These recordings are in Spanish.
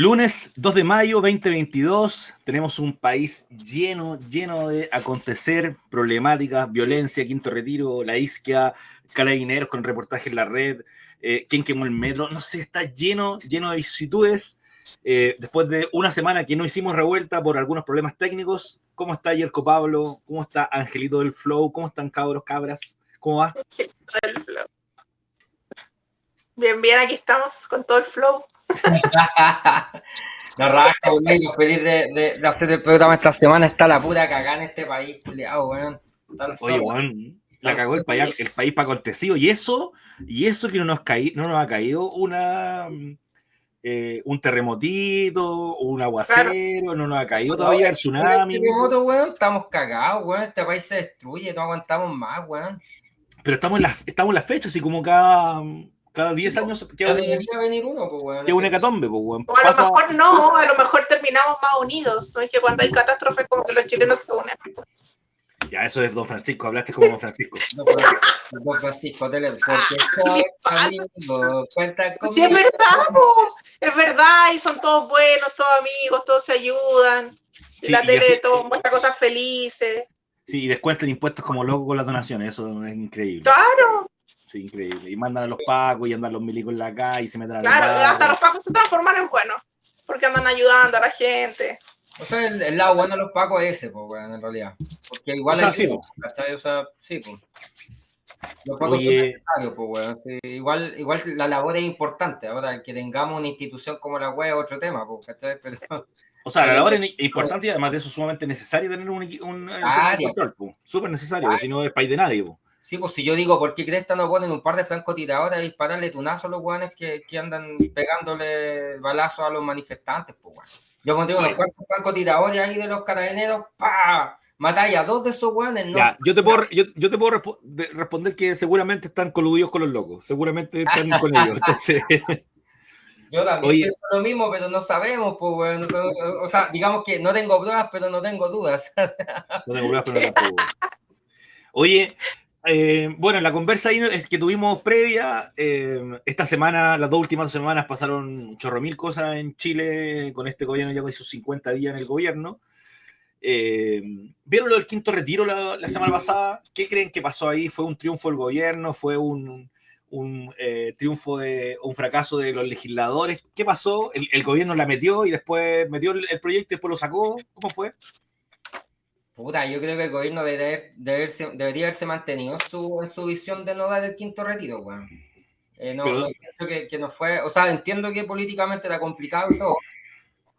Lunes 2 de mayo 2022, tenemos un país lleno, lleno de acontecer, problemáticas, violencia, quinto retiro, la isquia, carabineros con reportaje en la red, eh, quién quemó el metro, no sé, está lleno, lleno de vicisitudes. Eh, después de una semana que no hicimos revuelta por algunos problemas técnicos, ¿cómo está Yerko Pablo? ¿Cómo está Angelito del Flow? ¿Cómo están cabros, cabras? ¿Cómo va? Bien, bien, aquí estamos con todo el flow. No rasca, yo feliz de, de, hacer el programa esta semana. Está la pura cagada en este país, culiado, weón. Oye, weón, la cagó el país, el país para acontecido. Y eso, y eso que no nos, caí, no nos ha caído una eh, un terremotito, un aguacero, no nos ha caído todavía el tsunami. terremoto, weón, estamos cagados, weón. Este país se destruye, no aguantamos más, weón. Pero estamos en la, estamos en la fecha, así como cada cada 10 años queda debería venir uno, pues, bueno. Queda un hecatombe, pues, bueno. O a lo mejor no, a lo mejor terminamos más unidos. No es que cuando hay catástrofes como que los chilenos se unen. Ya, eso es Don Francisco, hablaste como Don Francisco. don Francisco, te porque amigo, cuenta conmigo. Sí, es verdad, es verdad, y son todos buenos, todos amigos, todos se ayudan. Sí, la tele así, todo muestra cosas felices. Sí, y descuentan impuestos como locos con las donaciones, eso es increíble. Claro, Sí, increíble. Y mandan a los pacos y andan los milicos en la calle y se meten a Claro, hasta los pacos se transforman en buenos, porque andan ayudando a la gente. O sea, el, lado bueno de los pacos es ese, pues, en realidad. Porque igual o sea, sí, po. O sea, sí, pues. Los pacos Oye. son necesarios, pues. Sí, igual, igual la labor es importante. Ahora, que tengamos una institución como la web es otro tema, pues, ¿cachai? Pero, o sea, la labor es importante y además de eso sumamente necesario tener un, un, un control, pues. Súper necesario, si no es país de nadie, pues. Sí, pues si yo digo, ¿por qué Cresta no ponen un par de francotiradores a dispararle tunazo a los guanes que, que, andan pegándole balazos a los manifestantes? Pues, bueno. Yo pondría unos cuantos francotiradores ahí de los carabineros, ¡pa! Matáis a dos de esos guanes. No ya, yo te puedo, yo, yo te puedo resp responder que seguramente están coludidos con los locos, seguramente están con ellos. Entonces... Yo también Oye. pienso lo mismo, pero no sabemos, pues, bueno, o sea, digamos que no tengo pruebas, pero no tengo dudas. no tengo pruebas, pero no tengo dudas. Oye, eh, bueno, la conversa ahí que tuvimos previa, eh, esta semana, las dos últimas semanas pasaron chorro mil cosas en Chile con este gobierno, ya con sus 50 días en el gobierno. Eh, ¿Vieron lo del quinto retiro la, la, semana pasada? ¿Qué creen que pasó ahí? ¿Fue un triunfo del gobierno? ¿Fue un, eh, triunfo de un fracaso de los legisladores? ¿Qué pasó? ¿El, gobierno la metió y después metió el, proyecto y después lo sacó? ¿Cómo fue? Puta, yo creo que el gobierno debe, debe, debería haberse mantenido su, en su visión de no dar el quinto retiro, weón. Eh, no, pero... no que, que, no fue, o sea, entiendo que políticamente era complicado y todo,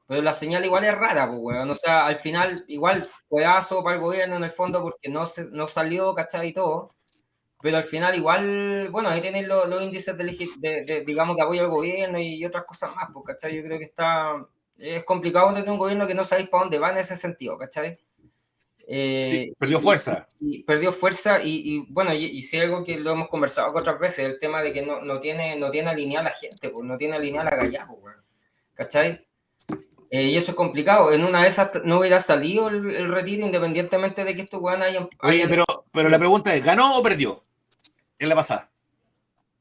pero la señal igual es rara, pues, weón. O sea, al final, igual, pedazo para el gobierno en el fondo porque no, se, no salió, ¿cachai? Y todo. Pero al final, igual, bueno, ahí tienen los, los índices de, de, de, digamos, de apoyo al gobierno y otras cosas más, pues, ¿cachai? Yo creo que está, es complicado tener un gobierno que no sabéis para dónde va en ese sentido, ¿cachai? Eh, sí, perdió fuerza. Y, y perdió fuerza y, y bueno, y, y, si algo que lo hemos conversado otras veces, el tema de que no, no tiene, no tiene alineada la gente, pues no tiene alineada la gallada, pues, ¿cachai? Eh, y eso es complicado. En una de esas no hubiera salido el, el retiro independientemente de que estos weones hayan. Oye, pero, pero la pregunta es, ¿ganó o perdió? En la pasada.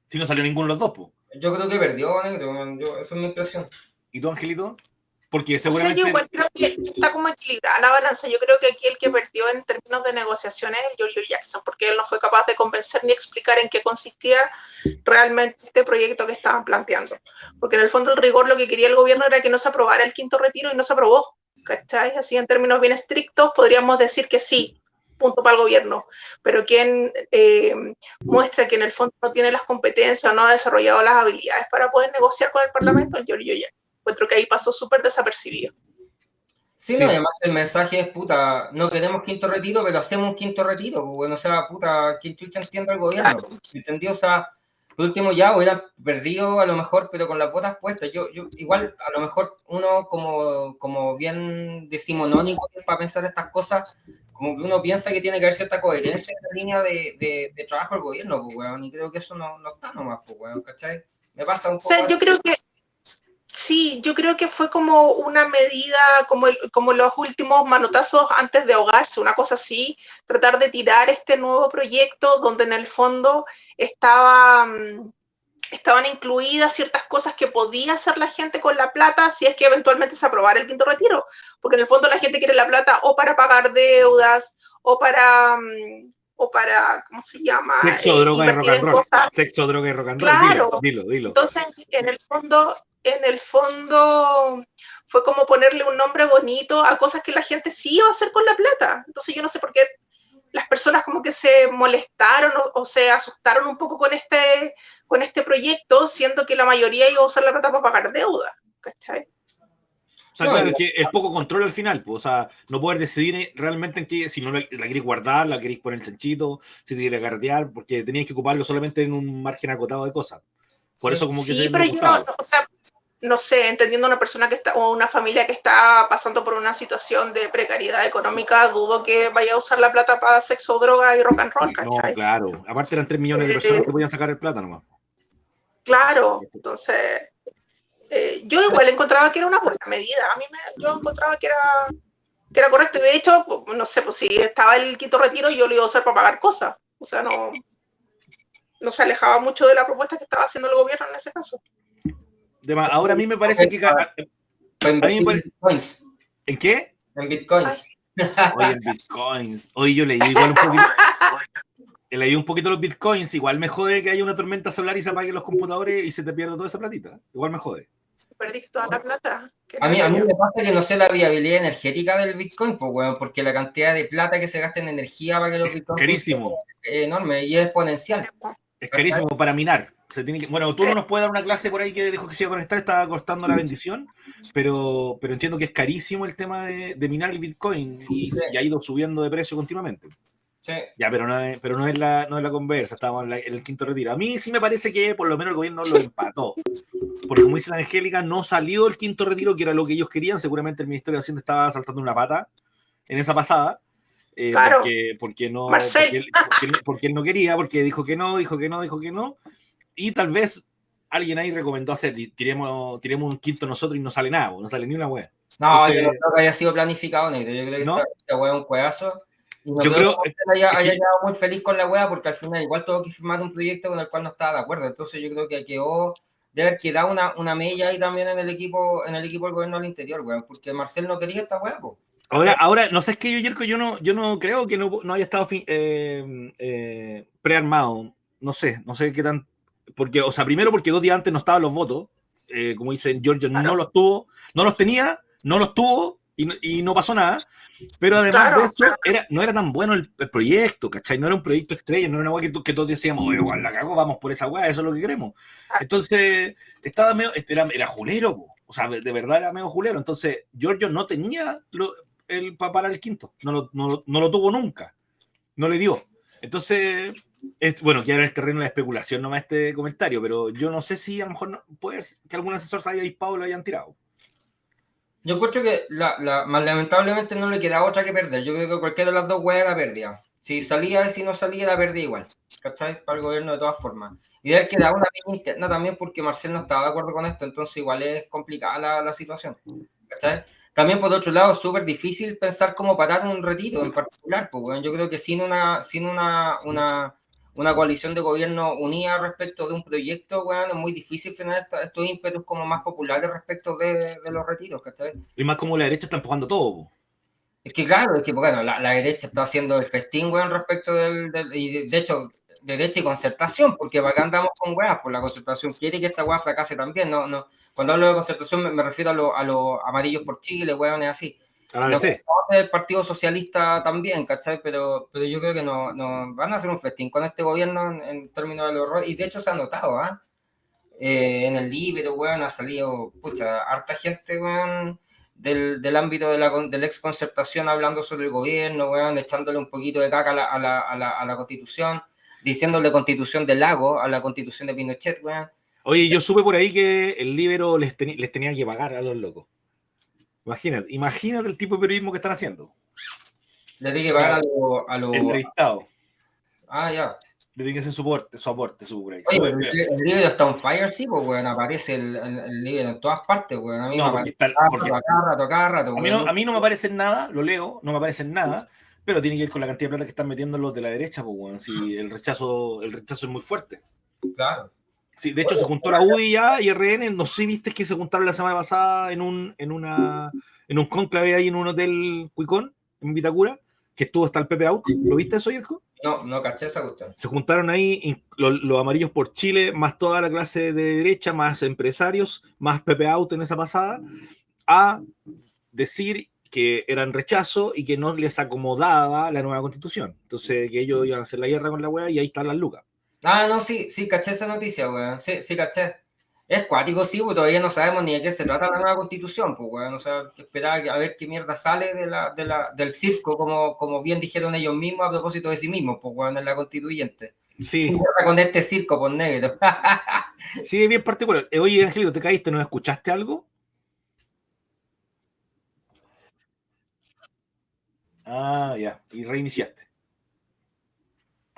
Si no salió ninguno de los dos, pues. Yo creo que perdió, negro. Yo, eso es mi impresión. ¿Y tú, Angelito? Porque seguramente... O sea, yo igual creo que está como equilibrada la balanza. Yo creo que aquí el que perdió en términos de negociaciones es Giorgio Jackson, porque él no fue capaz de convencer ni explicar en qué consistía realmente este proyecto que estaban planteando. Porque en el fondo el rigor lo que quería el gobierno era que no se aprobara el quinto retiro y no se aprobó. ¿Cachai? Así en términos bien estrictos podríamos decir que sí, punto para el gobierno, pero quien eh, muestra que en el fondo no tiene las competencias o no ha desarrollado las habilidades para poder negociar con el Parlamento es Giorgio Jackson encuentro que ahí pasó súper desapercibido. Sí, sí, no, además el mensaje es, puta, no queremos quinto retiro, pero hacemos un quinto retiro, pues, bueno, o sea, puta, ¿quién chucha entiende el gobierno? Claro. ¿Entendió? O sea, por último ya hubiera perdido a lo mejor, pero con las botas puestas. Yo, yo igual, a lo mejor uno como, como bien decimonónico para pensar estas cosas, como que uno piensa que tiene que haber cierta coherencia en la línea de, de, de trabajo del gobierno, pues, weón, y creo que eso no, no está nomás, pues, weón, ¿cachai? Me pasa un poco... O sea, yo creo que Sí, yo creo que fue como una medida, como, el, como los últimos manotazos antes de ahogarse, una cosa así, tratar de tirar este nuevo proyecto donde en el fondo estaba, estaban incluidas ciertas cosas que podía hacer la gente con la plata si es que eventualmente se aprobara el quinto retiro, porque en el fondo la gente quiere la plata o para pagar deudas o para mm, o para ¿cómo se llama? Sexo, eh, droga y rock and roll. Sexo, droga y rock and roll. Claro. Dilo, dilo, Entonces, en el fondo en el fondo fue como ponerle un nombre bonito a cosas que la gente sí iba a hacer con la plata. Entonces yo no sé por qué las personas como que se molestaron o, se asustaron un poco con este, con este proyecto, siendo que la mayoría iba a usar la plata para pagar deuda. ¿Cachai? O sea, claro, es que el poco control al final, pues, o sea, no poder decidir realmente en qué, si no la, queréis guardar, la queréis poner el chanchito, si te queréis guardear, porque tenías que ocuparlo solamente en un margen acotado de cosas. Por eso como que sí, pero yo no, o sea, no sé, entendiendo una persona que está, o una familia que está pasando por una situación de precariedad económica, dudo que vaya a usar la plata para sexo, droga y rock and roll, ¿cachai? No, claro. Aparte eran 3 millones de personas que podían sacar el plata nomás. Claro, entonces, eh, yo igual encontraba que era una buena medida. A mí me, yo encontraba que era, que era correcto. Y de hecho, no sé, pues si estaba el quinto retiro, yo lo iba a usar para pagar cosas. O sea, no, no se alejaba mucho de la propuesta que estaba haciendo el gobierno en ese caso. Ahora a mí me parece que. En bitcoins. ¿En qué? En bitcoins. Oye, en bitcoins. Oye, yo leí igual un poquito. leí un poquito los bitcoins. Igual me jode que haya una tormenta solar y se apaguen los computadores y se te pierda toda esa platita. Igual me jode. Perdiste toda la plata. A mí, a mí me pasa que no sé la viabilidad energética del Bitcoin, pues, bueno, porque la cantidad de plata que se gasta en energía para que los Bitcoins. Carísimo. Es enorme y es exponencial. Es carísimo para minar. Se tiene que, bueno, tú no nos puedes dar una clase por ahí que dijo que se iba a conectar, estaba costando la bendición, pero, pero entiendo que es carísimo el tema de, minar el Bitcoin y, ha ido subiendo de precio continuamente. Sí. Ya, pero no es, pero no es, la, no es la conversa, estamos en, el quinto retiro. A mí sí me parece que por lo menos el gobierno lo empató. Porque como dice la Angélica, no salió el quinto retiro, que era lo que ellos querían. Seguramente el Ministerio de Hacienda estaba saltando una pata en esa pasada. Eh, porque, porque, no, porque él, no quería, porque dijo que no, dijo que no, dijo que no. Y tal vez alguien ahí recomendó hacer, tiremos, tiremos un quinto nosotros y no sale nada, no sale ni una wea. No, yo no creo que haya sido planificado, negro. Yo creo que ¿no? esta, wea es un cuedazo. Y no yo creo, que haya, haya quedado muy feliz con la wea porque al final igual tuvo que firmar un proyecto con el cual no estaba de acuerdo. Entonces yo creo que quedó de haber quedado una, una mella ahí también en el equipo, en el equipo del gobierno al interior, weón, porque Marcel no quería esta wea, pues. Ahora, ahora, no sé, es que yo, Yerko, yo no, yo no creo que no, no haya estado eh, eh, prearmado. No sé, no sé qué tan. Porque, o sea, primero porque dos días antes no estaban los votos. Eh, como dicen, Giorgio no los tuvo, no los tenía, no los tuvo y, y no pasó nada. Pero además de eso, era, no era tan bueno el, proyecto, ¿cachai? No era un proyecto estrella, no era una weá que, que, todos decíamos, igual la cago, vamos por esa weá, eso es lo que queremos. Entonces, estaba medio, era, era julero, o sea, de verdad era medio julero. Entonces, Giorgio no tenía lo, el, para el quinto. No lo, no, no lo tuvo nunca. No le dio. Entonces, bueno, que era el terreno de especulación nomás este comentario, pero yo no sé si a lo mejor no, puede que algún asesor se haya disparado y lo hayan tirado. Yo encuentro que la, la, más lamentablemente no le queda otra que perder. Yo creo que cualquiera de las dos weas la perdía. Si salía y si no salía, la perdía igual. ¿Cachai? Para el gobierno de todas formas. Y de que da una interna también porque Marcel no estaba de acuerdo con esto, entonces igual es complicada la, la situación. ¿Cachai? También, por otro lado, súper difícil pensar cómo parar un retiro en particular. Pues, bueno, yo creo que sin una, sin una, una, una, coalición de gobierno unida respecto de un proyecto, bueno, es muy difícil frenar estos ímpetus como más populares respecto de, de los retiros. ¿cachai? Y más como la derecha está empujando todo. Es que claro, es que bueno, la, la derecha está haciendo el festín, bueno, respecto del, del y de hecho, derecha y concertación, porque acá andamos con weas, por pues la concertación quiere que esta wea fracase también, no, no, cuando hablo de concertación me, refiero a los amarillos por Chile, weones así. Ah, sí. El Partido Socialista también, ¿cachai? Pero, pero yo creo que no, no van a hacer un festín con este gobierno en, términos del horror, y de hecho se ha notado, ¿ah? Eh, en el libro, weón, ha salido, pucha, harta gente, weón, del, del, ámbito de la, de la ex concertación hablando sobre el gobierno, weón, echándole un poquito de caca a la, a la, a la, a la constitución diciéndole constitución del lago a la constitución de Pinochet, weón. Oye, yo supe por ahí que el libro les, les tenía que pagar a los locos. Imagínate, imagínate el tipo de periodismo que están haciendo. Le tiene que pagar a los... Lo... Entrevistados. Ah, ya. Le tiene que hacer su aporte, su aporte, su Oye, el, el, libro está on fire, sí, pues, weón, aparece el, el, libro en todas partes, weón. A mí no, me aparece porque, rato, cada rato, a, mí no, a mí no me aparece nada, lo leo, no me aparece nada, pero tiene que ver con la cantidad de plata que están metiendo los de la derecha, pues, bueno, si el rechazo, el rechazo es muy fuerte. Claro. Sí, de hecho se juntó la UDI ya y RN, no sé viste que se juntaron la semana pasada en un, en una, en un conclave ahí en un hotel Cuicón, en Vitacura, que estuvo hasta el Pepe Out. ¿Lo viste eso, Yerko? No, no caché esa cuestión. Se juntaron ahí los, los, amarillos por Chile, más toda la clase de derecha, más empresarios, más Pepe Out en esa pasada, a decir que eran rechazo y que no les acomodaba la nueva constitución. Entonces, que ellos iban a hacer la guerra con la wea y ahí están las lucas. Ah, no, sí, sí, caché esa noticia, weón. Sí, sí, caché. Es cuático, sí, porque todavía no sabemos ni de qué se trata la nueva constitución, pues, weón. O sea, esperar a ver qué mierda sale de la, de la, del circo, como, como bien dijeron ellos mismos a propósito de sí mismos, pues, weón, en la constituyente. Sí. Con este circo, por negro. sí, bien particular. Eh, oye, Angelito, ¿te caíste? ¿No escuchaste algo? Ah, ya. Y reiniciaste.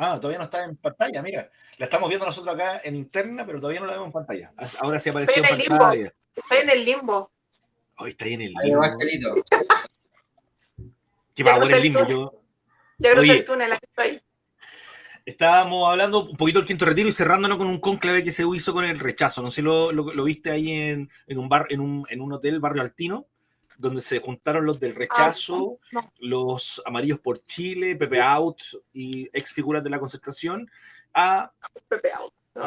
Ah, todavía no está en pantalla, mira. La estamos viendo nosotros acá en interna, pero todavía no la vemos en pantalla. Ahora sí apareció en, pantalla. Estoy en el limbo. Hoy está ahí en el limbo. Ahí ¿Qué va a el limbo? Yo... Ya crucé el túnel, aquí estoy. Estábamos hablando un poquito del quinto retiro y cerrándonos con un conclave que se hizo con el rechazo. No sé si lo, lo, viste ahí en, en, un bar, en un, en un hotel, Barrio Altino donde se juntaron los del rechazo, los amarillos por Chile, Pepe Out y ex figuras de la concertación, a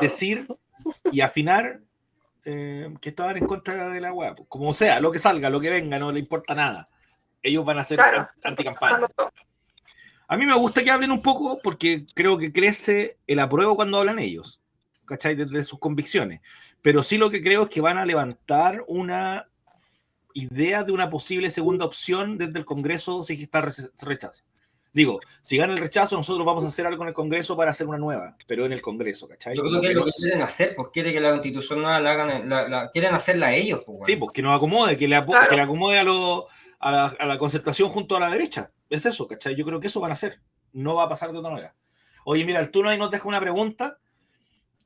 decir y afinar eh, que estaban en contra de la web. Como sea, lo que salga, lo que venga, no le importa nada. Ellos van a ser anticampaña. A mí me gusta que hablen un poco porque creo que crece el apruebo cuando hablan ellos, ¿cachai? Desde sus convicciones. Pero sí lo que creo es que van a levantar una idea de una posible segunda opción desde el Congreso si está rechazo. Digo, si gana el rechazo, nosotros vamos a hacer algo en el Congreso para hacer una nueva, pero en el Congreso, ¿cachai? Yo creo que es lo que quieren hacer, pues quiere que la constitución nueva la hagan, la, quieren hacerla ellos. Pues, Sí, pues que nos acomode, que le, que le acomode a, lo, a, la, a, la, concertación junto a la derecha. Es eso, ¿cachai? Yo creo que eso van a hacer. No va a pasar de otra manera. Oye, mira, el turno ahí nos deja una pregunta,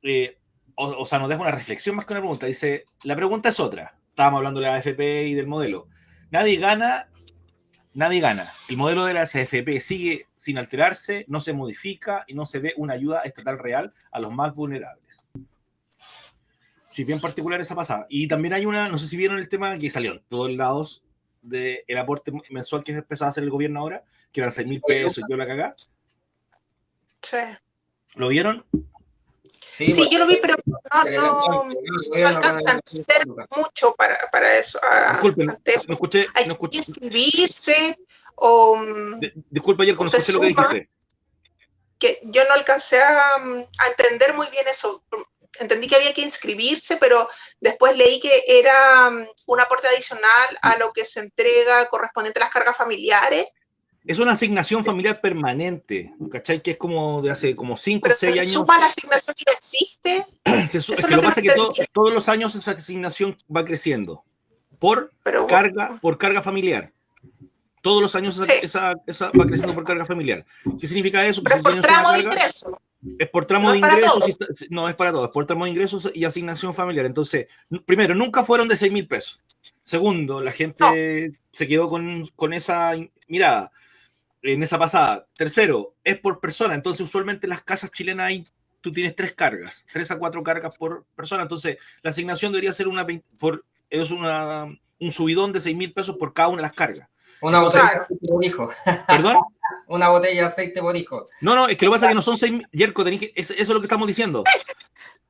eh, o, o sea, nos deja una reflexión más que una pregunta. Dice, la pregunta es otra estábamos hablando de la AFP y del modelo. Nadie gana, nadie gana. El modelo de la AFP sigue sin alterarse, no se modifica y no se ve una ayuda estatal real a los más vulnerables. Sí, bien particular esa pasada. Y también hay una, no sé si vieron el tema que salió en todos lados del aporte mensual que empezó a hacer el gobierno ahora, que eran 6 mil pesos y yo la cagá. Sí. ¿Lo vieron? Sí, yo lo vi, pero no, no, no alcanza a hacer mucho para, para eso. Disculpen, no escuché. Hay no escuché. que inscribirse o. De, disculpa, ayer no escuché lo que dijiste. Que yo no alcancé a, a, entender muy bien eso. Entendí que había que inscribirse, pero después leí que era un aporte adicional a lo que se entrega correspondiente a las cargas familiares es una asignación familiar permanente, ¿cachai? Que es como de hace como 5 o 6 años. ¿Se suma la asignación que existe? Se es que lo que pasa es que todos los años esa asignación va creciendo por, carga, por carga familiar. Todos los años esa, esa, va creciendo por carga familiar. ¿Qué significa eso? Pero es por tramo de ingresos. Es por tramo de ingresos. no, es para todos. Es por tramo de ingresos y asignación familiar. Entonces, primero, nunca fueron de 6 mil pesos. Segundo, la gente se quedó con, con esa mirada en esa pasada. Tercero, es por persona. Entonces, usualmente en las casas chilenas hay, tú tienes tres cargas, tres a cuatro cargas por persona. Entonces, la asignación debería ser una, por, es una, un subidón de seis mil pesos por cada una de las cargas. Una botella de aceite por hijo. ¿Perdón? una botella de aceite por hijo. No, no, es que lo que pasa es que no son seis mil. Yerko, que, eso es lo que estamos diciendo.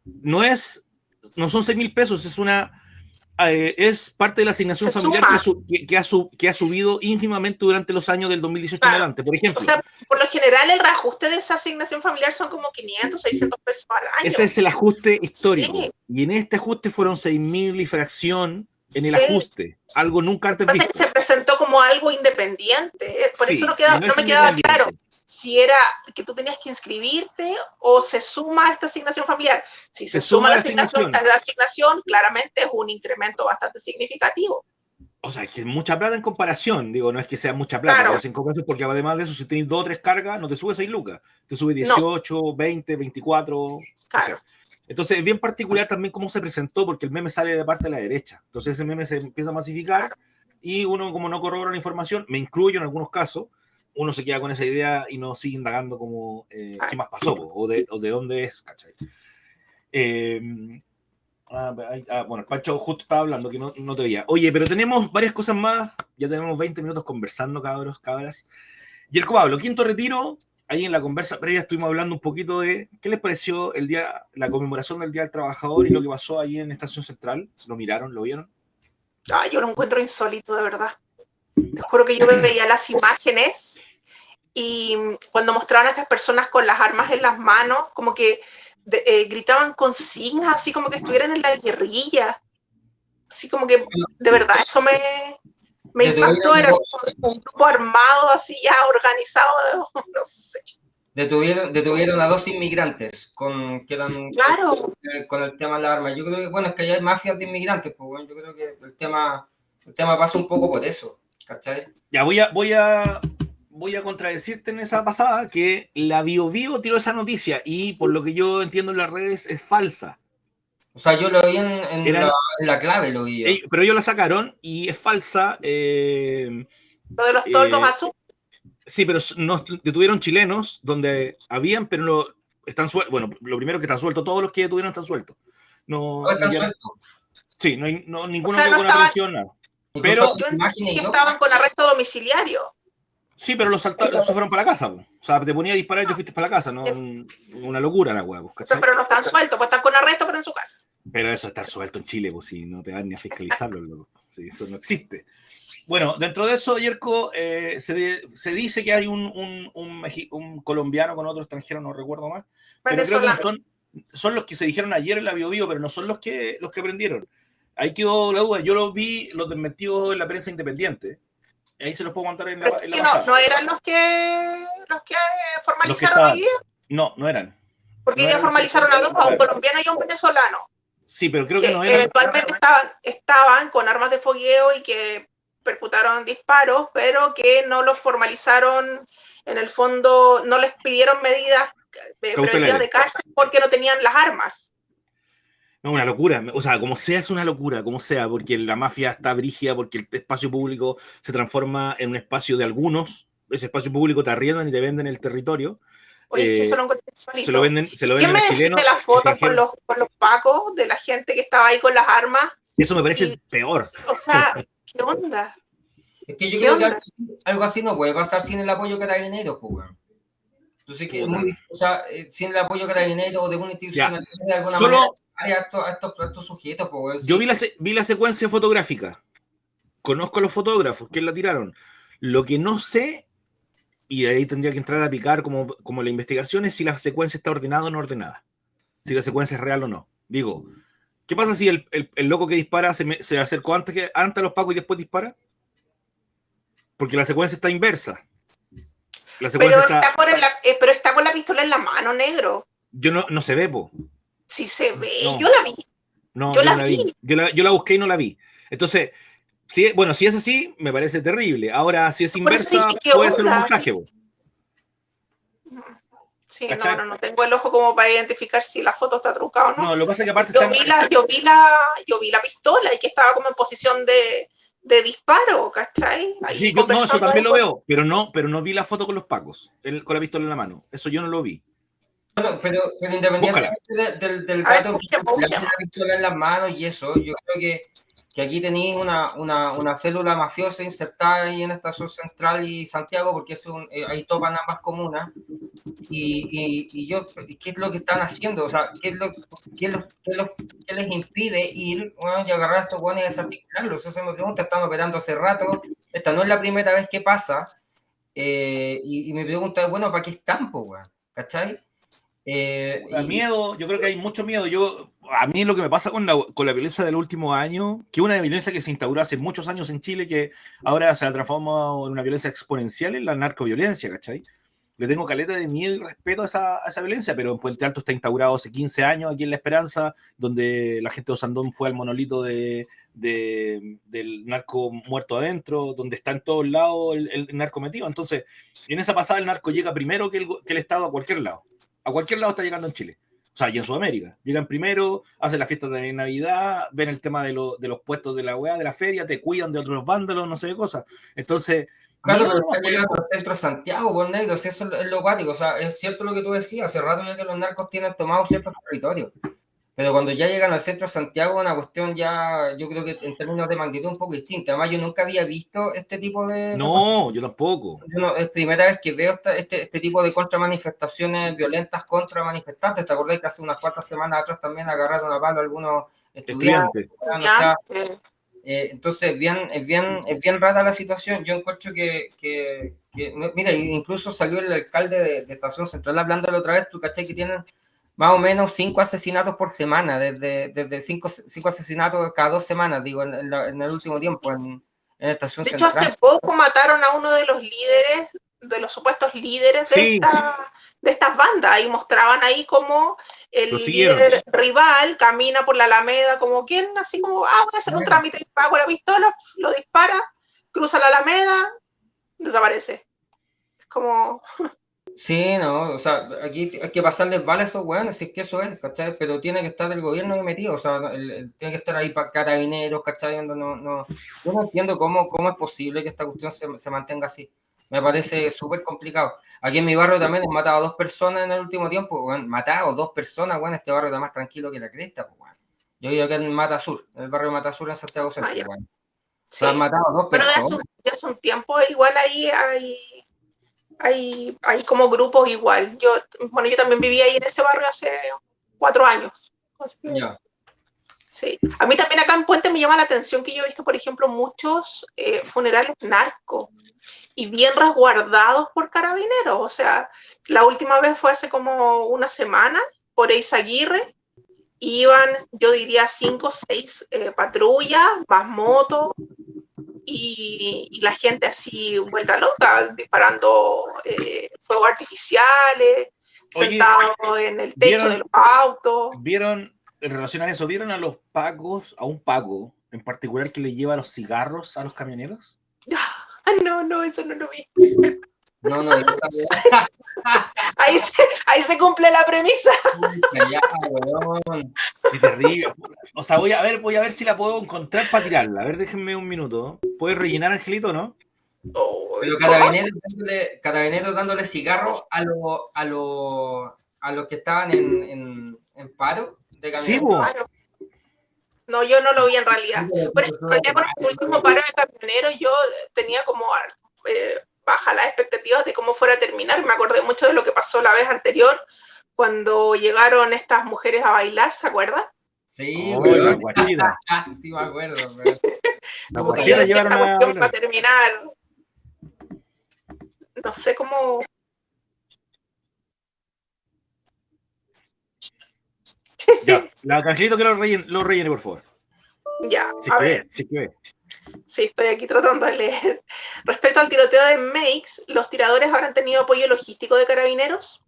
No es, no son seis mil pesos, es una eh, es parte de la asignación familiar que, ha que, ha subido ínfimamente durante los años del 2018 en adelante, por ejemplo. O sea, por lo general el reajuste de esa asignación familiar son como 500, 600 pesos al año. Ese es el ajuste histórico. Y en este ajuste fueron 6.000 y fracción en el ajuste, algo nunca antes visto. Que se presentó como algo independiente, por eso no, queda, no, me quedaba claro si era que tú tenías que inscribirte o se suma a esta asignación familiar. Si se, suma, la asignación, la asignación, claramente es un incremento bastante significativo. O sea, es que es mucha plata en comparación, digo, no es que sea mucha plata, claro. en comparación, porque además de eso, si tienes dos o tres cargas, no te sube 6 lucas, te sube 18, 20, 24. Claro. entonces, es bien particular también cómo se presentó, porque el meme sale de parte de la derecha. Entonces, ese meme se empieza a masificar y uno, como no corrobora la información, me incluyo en algunos casos, uno se queda con esa idea y no sigue indagando como eh, qué más pasó o de, o de, dónde es, ¿cachai? Eh, ah, ah, bueno, Pancho justo estaba hablando que no, no, te veía. Oye, pero tenemos varias cosas más. Ya tenemos 20 minutos conversando, cabros, cabras. Y el Pablo, quinto retiro. Ahí en la conversa previa estuvimos hablando un poquito de qué les pareció el día, la conmemoración del Día del Trabajador y lo que pasó ahí en Estación Central. ¿Lo miraron? ¿Lo vieron? Ah, yo lo encuentro insólito, de verdad. Te juro que yo me veía las imágenes y cuando mostraban a estas personas con las armas en las manos, como que eh, gritaban consignas, así como que estuvieran en la guerrilla. Así como que, de verdad, eso me, me impactó. Era un grupo armado, así ya organizado, no sé. Detuvieron, detuvieron a dos inmigrantes con, que eran, claro. con, el tema de la arma. Yo creo que, bueno, es que hay mafias de inmigrantes, pues bueno, yo creo que el tema, el tema pasa un poco por eso, ¿cachai? Ya, voy a, voy a, voy a contradecirte en esa pasada que la Bio Bio tiró esa noticia y por lo que yo entiendo en las redes es falsa. O sea, yo lo vi en, la, clave, lo vi. pero ellos la sacaron y es falsa. Eh, lo de los toldos eh, azules. Sí, pero nos detuvieron chilenos donde habían, pero no, están sueltos. Bueno, lo primero que están sueltos, todos los que detuvieron están sueltos. No, están sueltos. Sí, no hay no, ninguno o sea, con estaban, nada. Pero que estaban con arresto domiciliario. Sí, pero los saltaron, se fueron para la casa. O sea, te ponía a disparar y te fuiste para la casa. No, una locura la hueá. pero no están sueltos, pues están con arresto, pero en su casa. Pero eso estar suelto en Chile, pues si no te van ni a fiscalizarlo, Sí, eso no existe. Bueno, dentro de eso, Yerko, eh, se, dice que hay un, un, colombiano con otro extranjero, no recuerdo más. Pero creo que son, son los que se dijeron ayer en la BioBio, pero no son los que, los que prendieron. Ahí quedó la duda. Yo lo vi, los desmentidos en la prensa independiente. Ahí se los puedo contar en la, en no, ¿No eran los que, los que formalizaron hoy día? No, no eran. Porque hoy día formalizaron a dos, a un colombiano y a un venezolano. Sí, pero creo que, no eran. Eventualmente estaban, estaban con armas de fogueo y que percutaron disparos, pero que no los formalizaron, en el fondo no les pidieron medidas preventivas de cárcel porque no tenían las armas. No, una locura. O sea, como sea es una locura, como sea, porque la mafia está brígida, porque el espacio público se transforma en un espacio de algunos. Ese espacio público te arriendan y te venden el territorio. Oye, es que eso no Se lo venden, se lo venden ¿Quién me deciste las fotos con los, con los pacos de la gente que estaba ahí con las armas? Eso me parece peor. O sea, ¿Qué onda? Es que yo creo que algo así no puede pasar sin el apoyo carabineros, pues. Entonces, que muy, o sea, eh, sin el apoyo carabineros o de una institución de alguna Solo, manera, a estos, a estos, sujetos, pues, Yo vi la, vi la secuencia fotográfica. Conozco a los fotógrafos que la tiraron. Lo que no sé, y ahí tendría que entrar a picar como, como la investigación, es si la secuencia está ordenada o no ordenada. Si la secuencia es real o no. Digo, ¿Qué pasa si el, el, loco que dispara se, se, acercó antes, que, antes a los pacos y después dispara? Porque la secuencia está inversa. La secuencia pero, está... con eh, pero está con la pistola en la mano, negro. Yo no, no se ve, po. Sí se ve, yo la vi. No, yo, la, vi. Yo, la, yo la busqué y no la vi. Entonces, si, bueno, si es así, me parece terrible. Ahora, si es inversa, puede ser un montaje. Po. Sí, no, no, no tengo el ojo como para identificar si la foto está trucada o no. No, lo que pasa es que aparte yo, vi la, yo, vi la, yo vi la pistola y que estaba como en posición de, de disparo, ¿cachai? sí, no, eso también lo veo, pero no, pero no vi la foto con los pacos, con la pistola en la mano. Eso yo no lo vi. Bueno, pero, pero independientemente del, del, dato que la pistola en las manos y eso, yo creo que que aquí tenéis una, una, una, célula mafiosa insertada ahí en Estación Central y Santiago, porque es un, eh, ahí topan ambas comunas. Y, y, y, yo, ¿qué es lo que están haciendo? O sea, ¿qué, es lo, qué, es lo, qué, les impide ir bueno, y agarrar a estos guanes y desarticularlos? Eso se me pregunta, estamos operando hace rato, esta no es la primera vez que pasa. Eh, y, y, me pregunta, bueno, ¿para qué están, po, ¿Cachai? Eh, miedo, yo creo que hay mucho miedo. Yo, a mí lo que me pasa con la, con la violencia del último año, que una violencia que se instauró hace muchos años en Chile, que ahora se ha transformado en una violencia exponencial, en la narcoviolencia, ¿cachai? Le tengo caleta de miedo y respeto a esa, a esa, violencia, pero en Puente Alto está instaurado hace 15 años aquí en La Esperanza, donde la gente de Osandón fue al monolito de, de, del narco muerto adentro, donde está en todos lados el, el, narco metido. Entonces, en esa pasada el narco llega primero que el, que el Estado a cualquier lado a cualquier lado está llegando en Chile. O sea, y en Sudamérica. Llegan primero, hacen la fiesta de Navidad, ven el tema de, lo, de los puestos de la weá, de la feria, te cuidan de otros vándalos, no sé qué cosas. Entonces. Claro, pero está llegando al centro de Santiago, con negros, eso es lo cuático. O sea, es cierto lo que tú decías, hace rato ya que los narcos tienen tomado ciertos territorios. Pero cuando ya llegan al centro de Santiago, una cuestión ya, yo creo que en términos de magnitud un poco distinta. Además, yo nunca había visto este tipo de... No, yo tampoco. Yo es primera vez que veo este, este tipo de contramanifestaciones violentas contra manifestantes. ¿Te acordás que hace unas cuantas semanas atrás también agarraron a palo algunos estudiantes? Eh, entonces, bien, es, bien, es bien rara la situación. Yo encuentro que, que, mira, incluso salió el alcalde de, de Estación Central hablando la otra vez, tú caché que tienen más o menos cinco asesinatos por semana, desde, desde cinco, cinco asesinatos cada dos semanas, digo, en, el último tiempo en, en Estación De hecho, hace poco mataron a uno de los líderes, de los supuestos líderes de, esta, de estas bandas, y mostraban ahí como el líder rival camina por la Alameda, como quien, así como, ah, voy a hacer un trámite, pago la pistola, lo dispara, cruza la Alameda, desaparece. Es como... Sí, no, o sea, aquí hay que pasarles vale a esos weones, si es que eso es, ¿cachai? Pero tiene que estar el gobierno ahí metido, o sea, tiene que estar ahí para carabineros, ¿cachai? No, no, yo no entiendo cómo, cómo es posible que esta cuestión se, se mantenga así. Me parece súper complicado. Aquí en mi barrio también han matado a dos personas en el último tiempo, weón, matado dos personas, weón, este barrio está más tranquilo que la cresta, pues, weón. Yo vivo aquí en Mata Sur, en el barrio Mata Sur en Santiago Centro, ah, weón. Se han matado a dos personas. Pero ya hace un tiempo igual ahí hay hay, hay como grupos igual. Yo, bueno, yo también vivía ahí en ese barrio hace cuatro años. Sí. A mí también acá en Puente me llama la atención que yo he visto, por ejemplo, muchos eh, funerales narcos y bien resguardados por carabineros. O sea, la última vez fue hace como una semana por Eizaguirre. Iban, yo diría, cinco o seis eh, patrullas, más motos, y, la gente así vuelta loca, disparando eh, fuegos artificiales, sentados en el techo de los autos. ¿Vieron, en relación a eso, vieron a los pagos, a un pago en particular que le lleva los cigarros a los camioneros? no, no, eso no lo vi. No, no, ahí, se, ahí se cumple la premisa. Qué terrible. O sea, voy a ver, voy a ver si la puedo encontrar para tirarla. A ver, déjenme un minuto. ¿Puedes rellenar, Angelito, no? Pero carabineros dándole, carabineros dándole cigarro a los a lo, a los que estaban en, en, en paro de Sí, No, yo no lo vi en realidad. En realidad con el último paro de camioneros yo tenía como eh, baja las expectativas de cómo fuera a terminar. Me acordé mucho de lo que pasó la vez anterior, cuando llegaron estas mujeres a bailar, ¿se acuerdan? Sí, oh, la guachida. sí, me acuerdo. La guachida llevaron a... para terminar. No sé cómo... Ya, la canjelito que lo rellene, lo rellene, por favor. Ya, a ver. sí que Sí, estoy aquí tratando de leer. Respecto al tiroteo de Makes, ¿los tiradores habrán tenido apoyo logístico de carabineros?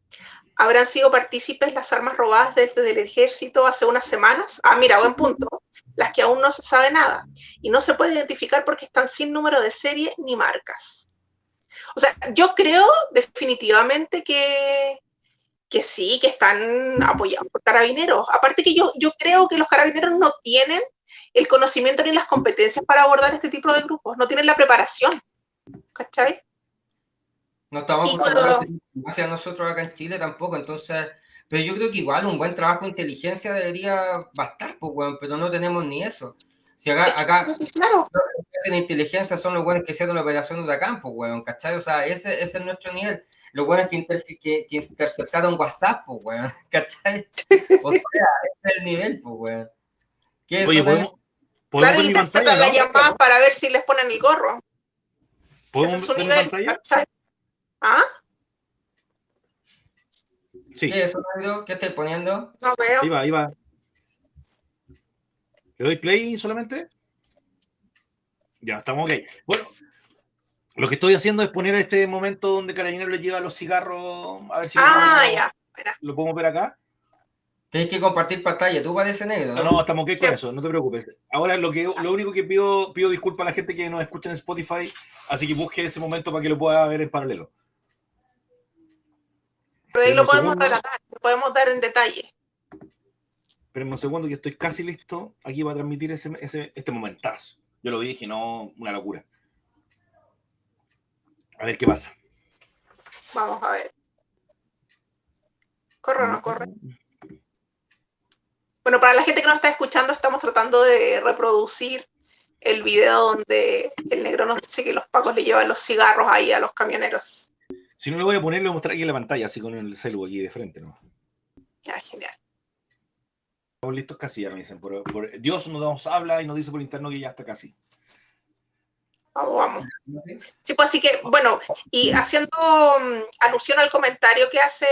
¿Habrán sido partícipes las armas robadas desde el ejército hace unas semanas? Ah, mira, buen punto. Las que aún no se sabe nada. Y no se puede identificar porque están sin número de serie ni marcas. O sea, yo creo definitivamente que, que sí, que están apoyados por carabineros. Aparte que yo, yo creo que los carabineros no tienen el conocimiento ni las competencias para abordar este tipo de grupos, no tienen la preparación. ¿Cachai? No estamos acostumbrados hacia nosotros acá en Chile tampoco, entonces, pero yo creo que igual un buen trabajo de inteligencia debería bastar, pues, pero no tenemos ni eso. Si acá, acá claro. los que hacen inteligencia son los buenos que hicieron la operación de campo, weón, ¿cachai? O sea, ese, ese, es nuestro nivel. Los buenos que, que, que interceptaron WhatsApp, pues, weón, ¿cachai? O sea, ese es el nivel, pues, weón. ¿Qué es Oye, ¿podemos, ¿podemos claro, interceptan la llamada para ver si les ponen el gorro. ¿Podemos ver nivel, pantalla? ¿Ah? Sí. ¿Qué es ¿Qué estoy poniendo? No veo. Ahí va, ahí va. ¿Le doy play solamente? Ya, estamos ok. Bueno, lo que estoy haciendo es poner este momento donde Carabinero le lleva los cigarros. A ver si ah, ya. lo podemos ver acá. Tienes que compartir pantalla, tú parece negro. No, no, estamos ok con eso, no te preocupes. Ahora lo que lo único que pido, pido disculpas a la gente que nos escucha en Spotify, así que busque ese momento para que lo pueda ver en paralelo. Pero ahí lo podemos relatar, lo podemos dar en detalle. Esperen un segundo que estoy casi listo aquí para transmitir ese, ese, este momentazo. Yo lo dije, no una locura. A ver qué pasa. Vamos a ver. ¿Corre o no corre? Bueno, para la gente que no está escuchando, estamos tratando de reproducir el video donde el negro nos dice que los pacos le llevan los cigarros ahí a los camioneros. Si no lo voy a poner, lo voy a mostrar aquí en la pantalla, así con el celu aquí de frente, ¿no? Ya, genial. Estamos listos casi, ya me dicen. Dios nos habla y nos dice por interno que ya está casi. Vamos, vamos. Sí, pues así que, bueno, y haciendo mm, alusión al comentario que hace,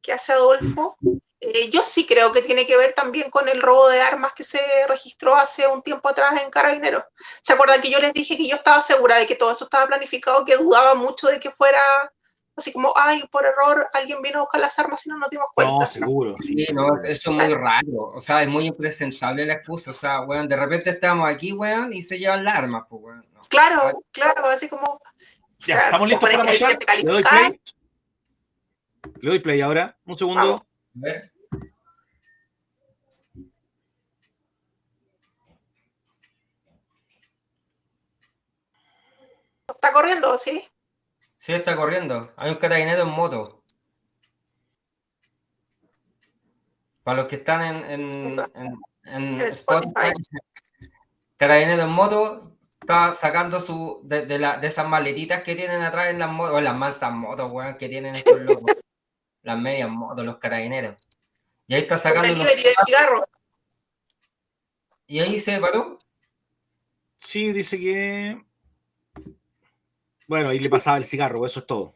que hace Adolfo, eh, yo sí creo que tiene que ver también con el robo de armas que se registró hace un tiempo atrás en Carabineros. ¿Se acuerdan que yo les dije que yo estaba segura de que todo eso estaba planificado, que dudaba mucho de que fuera así como, ay, por error alguien vino a buscar las armas y no nos dimos cuenta. No, seguro. Sí, no, eso es muy raro. O sea, es muy impresentable la excusa. O sea, weón, de repente estamos aquí, weón, y se llevan las armas, pues, weón. Claro, claro, así como. Ya, estamos listos para mostrar. Le doy play. Le doy play ahora. Un segundo. A ver. ¿Está corriendo, sí? Sí, está corriendo. Hay un carabinero en moto. Para los que están en, en, en, Spotify, carabinero en moto está sacando su de, la, de, esas maletitas que tienen atrás en las motos, o las mansas motos, weón, que tienen estos locos. las medias motos, los carabineros. Y ahí está sacando unos... cigarro. ¿Y ahí se paró? Sí, dice que bueno, ahí le pasaba el cigarro, eso es todo.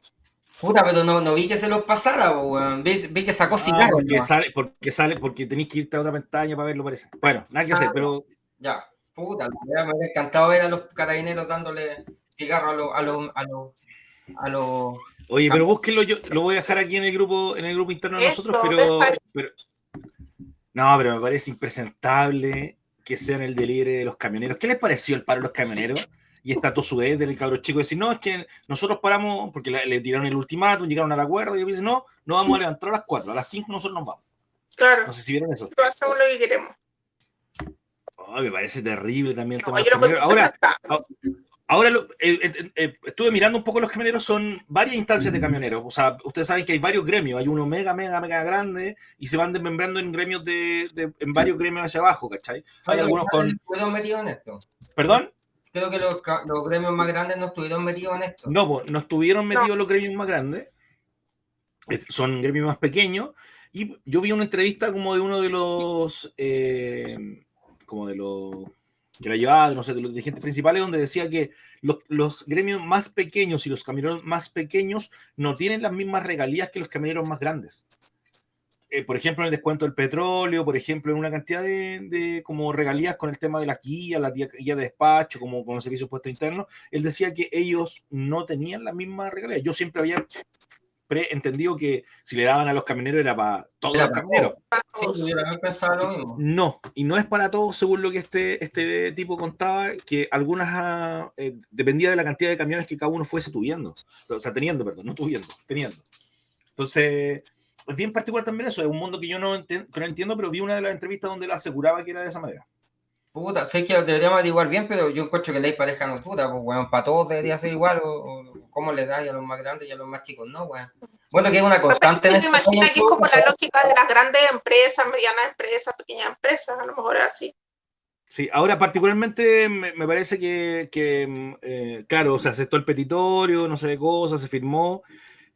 Puta, pero no, no vi que se los pasara, weón. Vi, que sacó ah, cigarro. porque, sale, porque sale, porque tenéis que irte a otra pantalla para verlo, parece. Bueno, nada que hacer, ah, pero. Ya, puta, me hubiera encantado ver a los carabineros dándole cigarro a los. A los, a los Oye, pero búsquenlo, yo lo voy a dejar aquí en el grupo, en el grupo interno de nosotros, pero, pero, No, pero me parece impresentable que sean el delirio de los camioneros. ¿Qué les pareció el paro de los camioneros? Y está todo su del cabro chico decir, no, es que nosotros paramos, porque le, tiraron el ultimátum, llegaron al acuerdo, y dicen, no, no vamos a levantar a las 4, a las 5 nosotros nos vamos. Claro. No sé si vieron eso. Hacemos lo que queremos. me parece terrible también el tema de Ahora, ahora eh, eh, eh, estuve mirando un poco los camioneros, son varias instancias de camioneros. O sea, ustedes saben que hay varios gremios, hay uno mega, mega, mega grande y se van desmembrando en gremios de, en varios gremios hacia abajo, ¿cachai? Hay algunos con. metido en esto? ¿Perdón? Creo que los, gremios más grandes no estuvieron metidos en esto. No, no estuvieron metidos los gremios más grandes. Son gremios más pequeños. Y yo vi una entrevista como de uno de los, eh, como de los que la llevaba, no sé, de los dirigentes principales, donde decía que los, los, gremios más pequeños y los camioneros más pequeños no tienen las mismas regalías que los camioneros más grandes. Eh, por ejemplo, en el descuento del petróleo, por ejemplo, en una cantidad de, como regalías con el tema de las guías, la guía de despacho, como con el servicio de puesto interno, él decía que ellos no tenían la misma regalías. Yo siempre había entendido que si le daban a los camioneros era para todos los camioneros. Sí, lo mismo. No, y no es para todos, según lo que este, este tipo contaba, que algunas ah, eh, dependía de la cantidad de camiones que cada uno fuese tuviendo, o sea, teniendo, perdón, no tuviendo, teniendo. Entonces, es bien particular también eso, es un mundo que yo no, entiendo, pero vi una de las entrevistas donde él aseguraba que era de esa manera. Puta, sé que deberíamos igual bien, pero yo encuentro que ley pareja no puta, pues bueno, para todos debería ser igual, o, cómo le da a los más grandes y a los más chicos, no, weón. Bueno, que es una constante. me imagino que es como la lógica de las grandes empresas, medianas empresas, pequeñas empresas, a lo mejor es así. Sí, ahora particularmente me, parece que, eh, claro, se aceptó el petitorio, no sé de cosas, se firmó,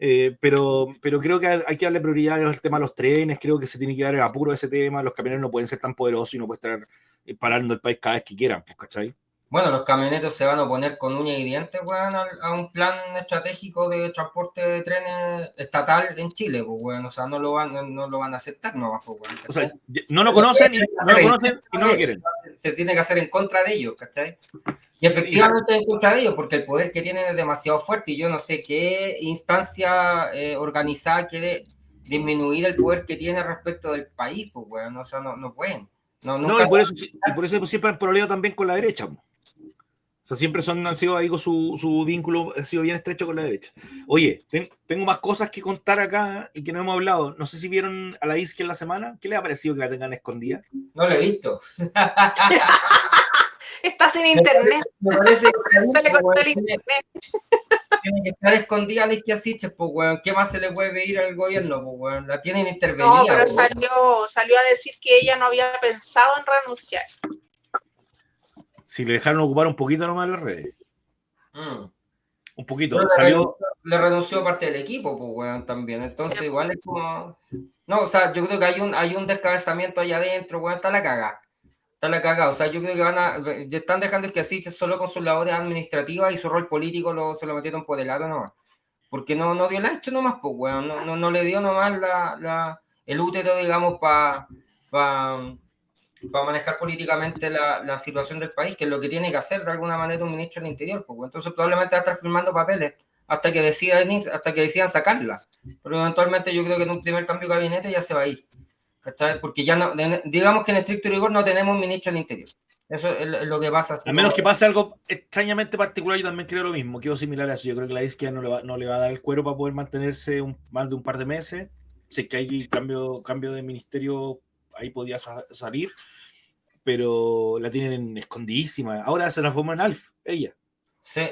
eh, pero, pero creo que hay que darle prioridad al tema de los trenes, creo que se tiene que dar el apuro de ese tema, los camioneros no pueden ser tan poderosos y no pueden estar eh, parando el país cada vez que quieran, pues, ¿cachai? Bueno, los camioneros se van a oponer con uña y dientes, weón, a, un plan estratégico de transporte de trenes estatal en Chile, pues, weón. O sea, no lo van, no, lo van a aceptar, no, pues, weón. O sea, no lo conocen, y, no lo conocen y no lo quieren. Se tiene que hacer en contra de ellos, ¿cachai? Y efectivamente en contra de ellos, porque el poder que tienen es demasiado fuerte y yo no sé qué instancia eh, organizada quiere disminuir el poder que tiene respecto del país, pues, weón. O sea, no, no pueden. No, y por eso, y por eso siempre han problema también con la derecha. Pues sea, siempre son, han sido ahí su, su vínculo ha sido bien estrecho con la derecha. Oye, tengo más cosas que contar acá y que no hemos hablado. No sé si vieron a la Isque en la semana. ¿Qué le ha parecido que la tengan escondida? No la he visto. Estás en internet. Se le cortó el internet. tiene que estar escondida la izquierda pues, weón. ¿Qué más se le puede pedir al gobierno, pues, weón? La tienen intervenida. No, pero salió, salió a decir que ella no había pensado en renunciar. Si le dejaron ocupar un poquito nomás las redes. Mm. Un poquito. Le, salió... le renunció parte del equipo, pues, weón, también. Entonces, igual es como. No, o sea, yo creo que hay un, hay un descabezamiento allá adentro, weón, está la caga. Está la caga. O sea, yo creo que van a. Están dejando que asiste solo con sus labores administrativas y su rol político lo, se lo metieron por el lado nomás. Porque no, no dio el ancho nomás, pues, weón. No, no, no le dio nomás la, la, el útero, digamos, para. Pa, para manejar políticamente la, la, situación del país, que es lo que tiene que hacer de alguna manera un ministro del Interior. Pues, entonces probablemente va a estar firmando papeles hasta que decidan hasta que decidan sacarla. Pero eventualmente yo creo que en un primer cambio de gabinete ya se va a ir. ¿cachai? Porque ya no, digamos que en estricto rigor no tenemos ministro del Interior. Eso es lo que pasa. A menos que pase algo extrañamente particular, yo también creo lo mismo, quedo similar a eso. Yo creo que la izquierda no le va, no le va a dar el cuero para poder mantenerse un, más de un par de meses. Sé que hay cambio, cambio de ministerio ahí podía salir, pero la tienen escondidísima. Ahora se transformó en Alf, ella. Sí.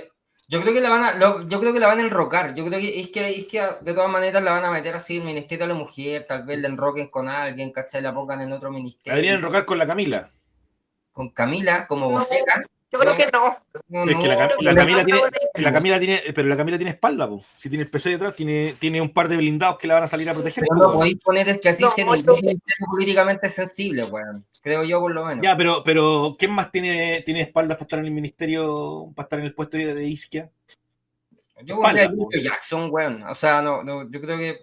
Yo creo que la van a, yo creo que la van a enrocar. Yo creo que es, que es que de todas maneras la van a meter así el Ministerio de la Mujer, tal vez la enroquen con alguien, ¿cachai? La pongan en otro ministerio. La deberían enrocar con la Camila. Con Camila como vocera. Yo creo que no. es que la, Camila tiene, la Camila tiene, pero la Camila tiene espalda, po. si tiene el PC detrás, tiene, tiene un par de blindados que la van a salir a proteger. Pero no podéis poner es que así no, es políticamente sensible, weón. Creo yo por lo menos. Ya, pero, pero ¿quién más tiene, tiene espaldas para estar en el ministerio, para estar en el puesto de, de Isquia? Yo voy a Jackson, weón. O sea, no, no, yo creo que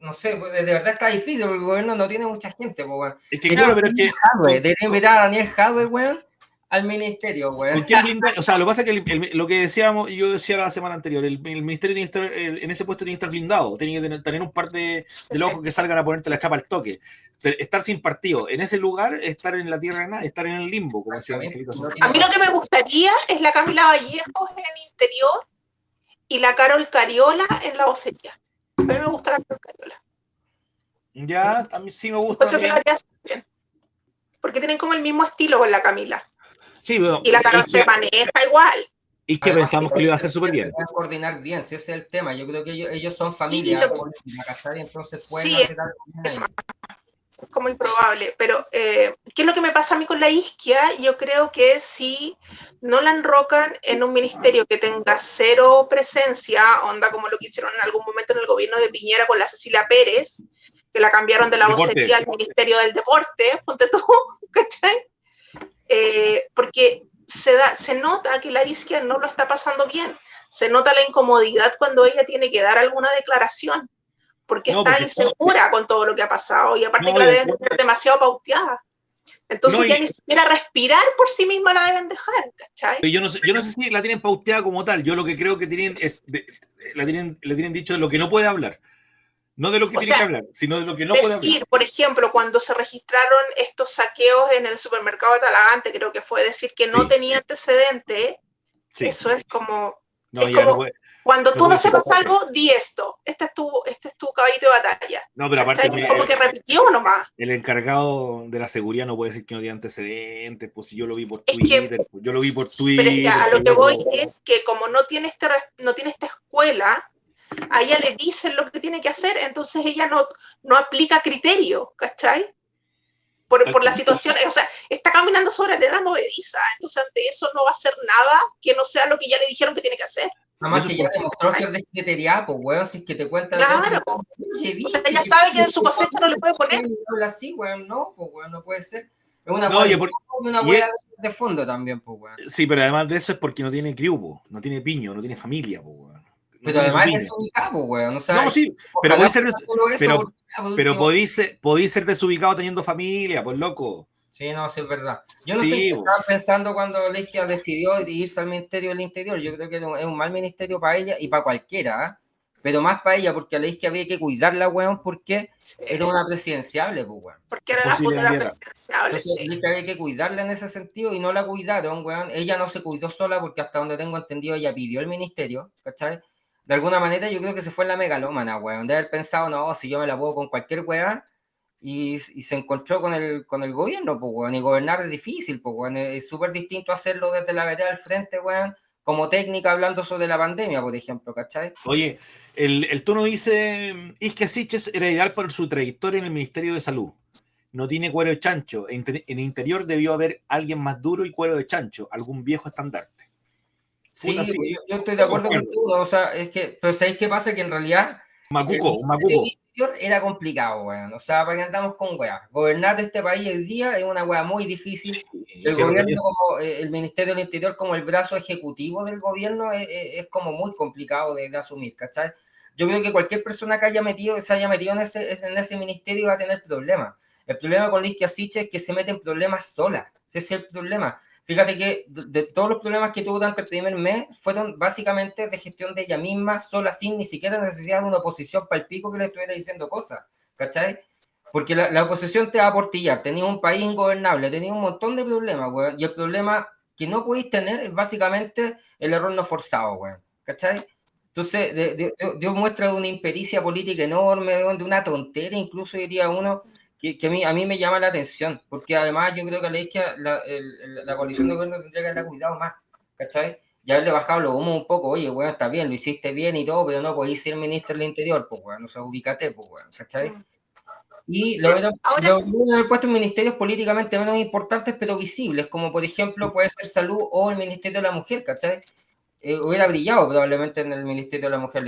no sé, de verdad está difícil porque el gobierno no tiene mucha gente, weón. Es que claro, pero es que. Debería invitar a Daniel Howard, weón al ministerio, güey. o sea, lo que pasa es que lo que decíamos, yo decía la semana anterior, el, ministerio tiene que estar, en ese puesto tiene que estar blindado, tiene que tener, un par de, de locos que salgan a ponerte la chapa al toque. Estar sin partido en ese lugar, estar en la tierra de nada, estar en el limbo, como decía A mí lo que me gustaría es la Camila Vallejos en interior y la Carol Cariola en la vocería. A mí me gusta la Carol Cariola. Ya, a mí sí me gusta. Porque tienen como el mismo estilo con la Camila y la Carol se maneja igual. Y que pensamos que lo iba a hacer súper bien. coordinar bien, si ese es el tema. Yo creo que ellos, son familia, entonces pueden hacer algo Es como improbable, pero eh, ¿qué es lo que me pasa a mí con la isquia? Yo creo que si no la enrocan en un ministerio que tenga cero presencia, onda como lo que hicieron en algún momento en el gobierno de Piñera con la Cecilia Pérez, que la cambiaron de la vocería al Ministerio del Deporte, ponte tú, ¿cachai? Eh, porque se, da, se nota que la isquia no lo está pasando bien, se nota la incomodidad cuando ella tiene que dar alguna declaración, porque está insegura con todo lo que ha pasado y aparte que la deben tener demasiado pauteada. Entonces ya ni siquiera respirar por sí misma la deben dejar, ¿cachai? Yo no, sé, yo no sé si la tienen pauteada como tal, yo lo que creo que tienen es, la tienen, le tienen dicho de lo que no puede hablar. No de lo que tiene que hablar, sino de lo que no puede hablar. por ejemplo, cuando se registraron estos saqueos en el supermercado de Talagante, creo que fue decir que no tenía antecedente, eso es como... cuando tú no sepas algo, di esto. Este es tu, este es tu caballito de batalla. No, pero aparte. como que repitió nomás. El encargado de la seguridad no puede decir que no tiene antecedentes, pues si yo lo vi por Twitter, pues, yo lo vi por Twitter. Pero es que a lo que voy es que como no tiene, este, no tiene esta escuela, a ella le dicen lo que tiene que hacer, entonces ella no, no aplica criterio, ¿cachai? Por, por, la situación, o sea, está caminando sobre arena movediza, entonces ante eso no va a hacer nada que no sea lo que ya le dijeron que tiene que hacer. Nada más que ya demostró ser descriteriada, pues, weón, si es que te cuenta. Claro, o sea, ella sabe que de su cosecha no le puede poner. Así, weón, no, pues, weón, no puede ser. Es una no, por, una hueá de fondo también, pues, weón. Sí, pero además de eso es porque no tiene criubo, no tiene piño, no tiene familia, pues, weón. Pero además es desubicado, weón. no, sí, pero podéis ser, pero, pero podéis, ser desubicado teniendo familia, pues loco. Sí, no, sí, es verdad. Yo no sé qué estaba pensando cuando Leiskia decidió irse al Ministerio del Interior. Yo creo que es un mal ministerio para ella y para cualquiera, ¿eh? pero más para ella, porque a Leiskia había que cuidarla, weón, porque era una presidenciable, pues, weón. Porque era la futura presidenciable. Sí. había que cuidarla en ese sentido y no la cuidaron, weón. Ella no se cuidó sola porque hasta donde tengo entendido ella pidió el ministerio, ¿cachai? De alguna manera yo creo que se fue en la megalómana, weón, de haber pensado, no, si yo me la puedo con cualquier weá, y, se encontró con el, con el gobierno, pues, weón, y gobernar es difícil, pues, weón, es súper distinto hacerlo desde la vereda al frente, weón, como técnica hablando sobre la pandemia, por ejemplo, ¿cachai? Oye, el, el tono dice, Isque Siches era ideal por su trayectoria en el Ministerio de Salud. No tiene cuero de chancho. En, el interior debió haber alguien más duro y cuero de chancho, algún viejo estandarte. Sí, yo, estoy de acuerdo con tú. O sea, es que, pero ¿sabéis qué pasa? Que en realidad... Macuco, un macuco era complicado, weón. O sea, para que andamos con weá. Gobernar este país hoy día es una weá muy difícil. el gobierno, como eh, el Ministerio del Interior, como el brazo ejecutivo del gobierno, es, es como muy complicado de, asumir, ¿cachai? Yo creo que cualquier persona que haya metido, se haya metido en ese, en ese ministerio va a tener problemas. El problema con Liz Asiche es que se mete en problemas sola. Ese es el problema. Fíjate que de, todos los problemas que tuvo durante el primer mes fueron básicamente de gestión de ella misma, sola, sin ni siquiera necesidad de una oposición para el pico que le estuviera diciendo cosas, ¿cachai? Porque la, oposición te va a aportillar, tenía un país ingobernable, tenía un montón de problemas, güey, y el problema que no podéis tener es básicamente el error no forzado, güey, ¿cachai? Entonces, dio muestra de una impericia política enorme, de una tontera, incluso diría uno, que, a, mí, a mí me llama la atención, porque además yo creo que la la, la coalición de gobierno tendría que haberle cuidado más, ¿cachai? Ya haberle bajado los humos un poco, oye, bueno, está bien, lo hiciste bien y todo, pero no podéis ser ministro del Interior, pues, bueno, o sea, ubícate, pues, bueno, ¿cachai? Mm. Y lo hubieran puesto en ministerios políticamente menos importantes, pero visibles, como por ejemplo puede ser Salud o el Ministerio de la Mujer, ¿cachai? Eh, hubiera brillado probablemente en el Ministerio de la Mujer,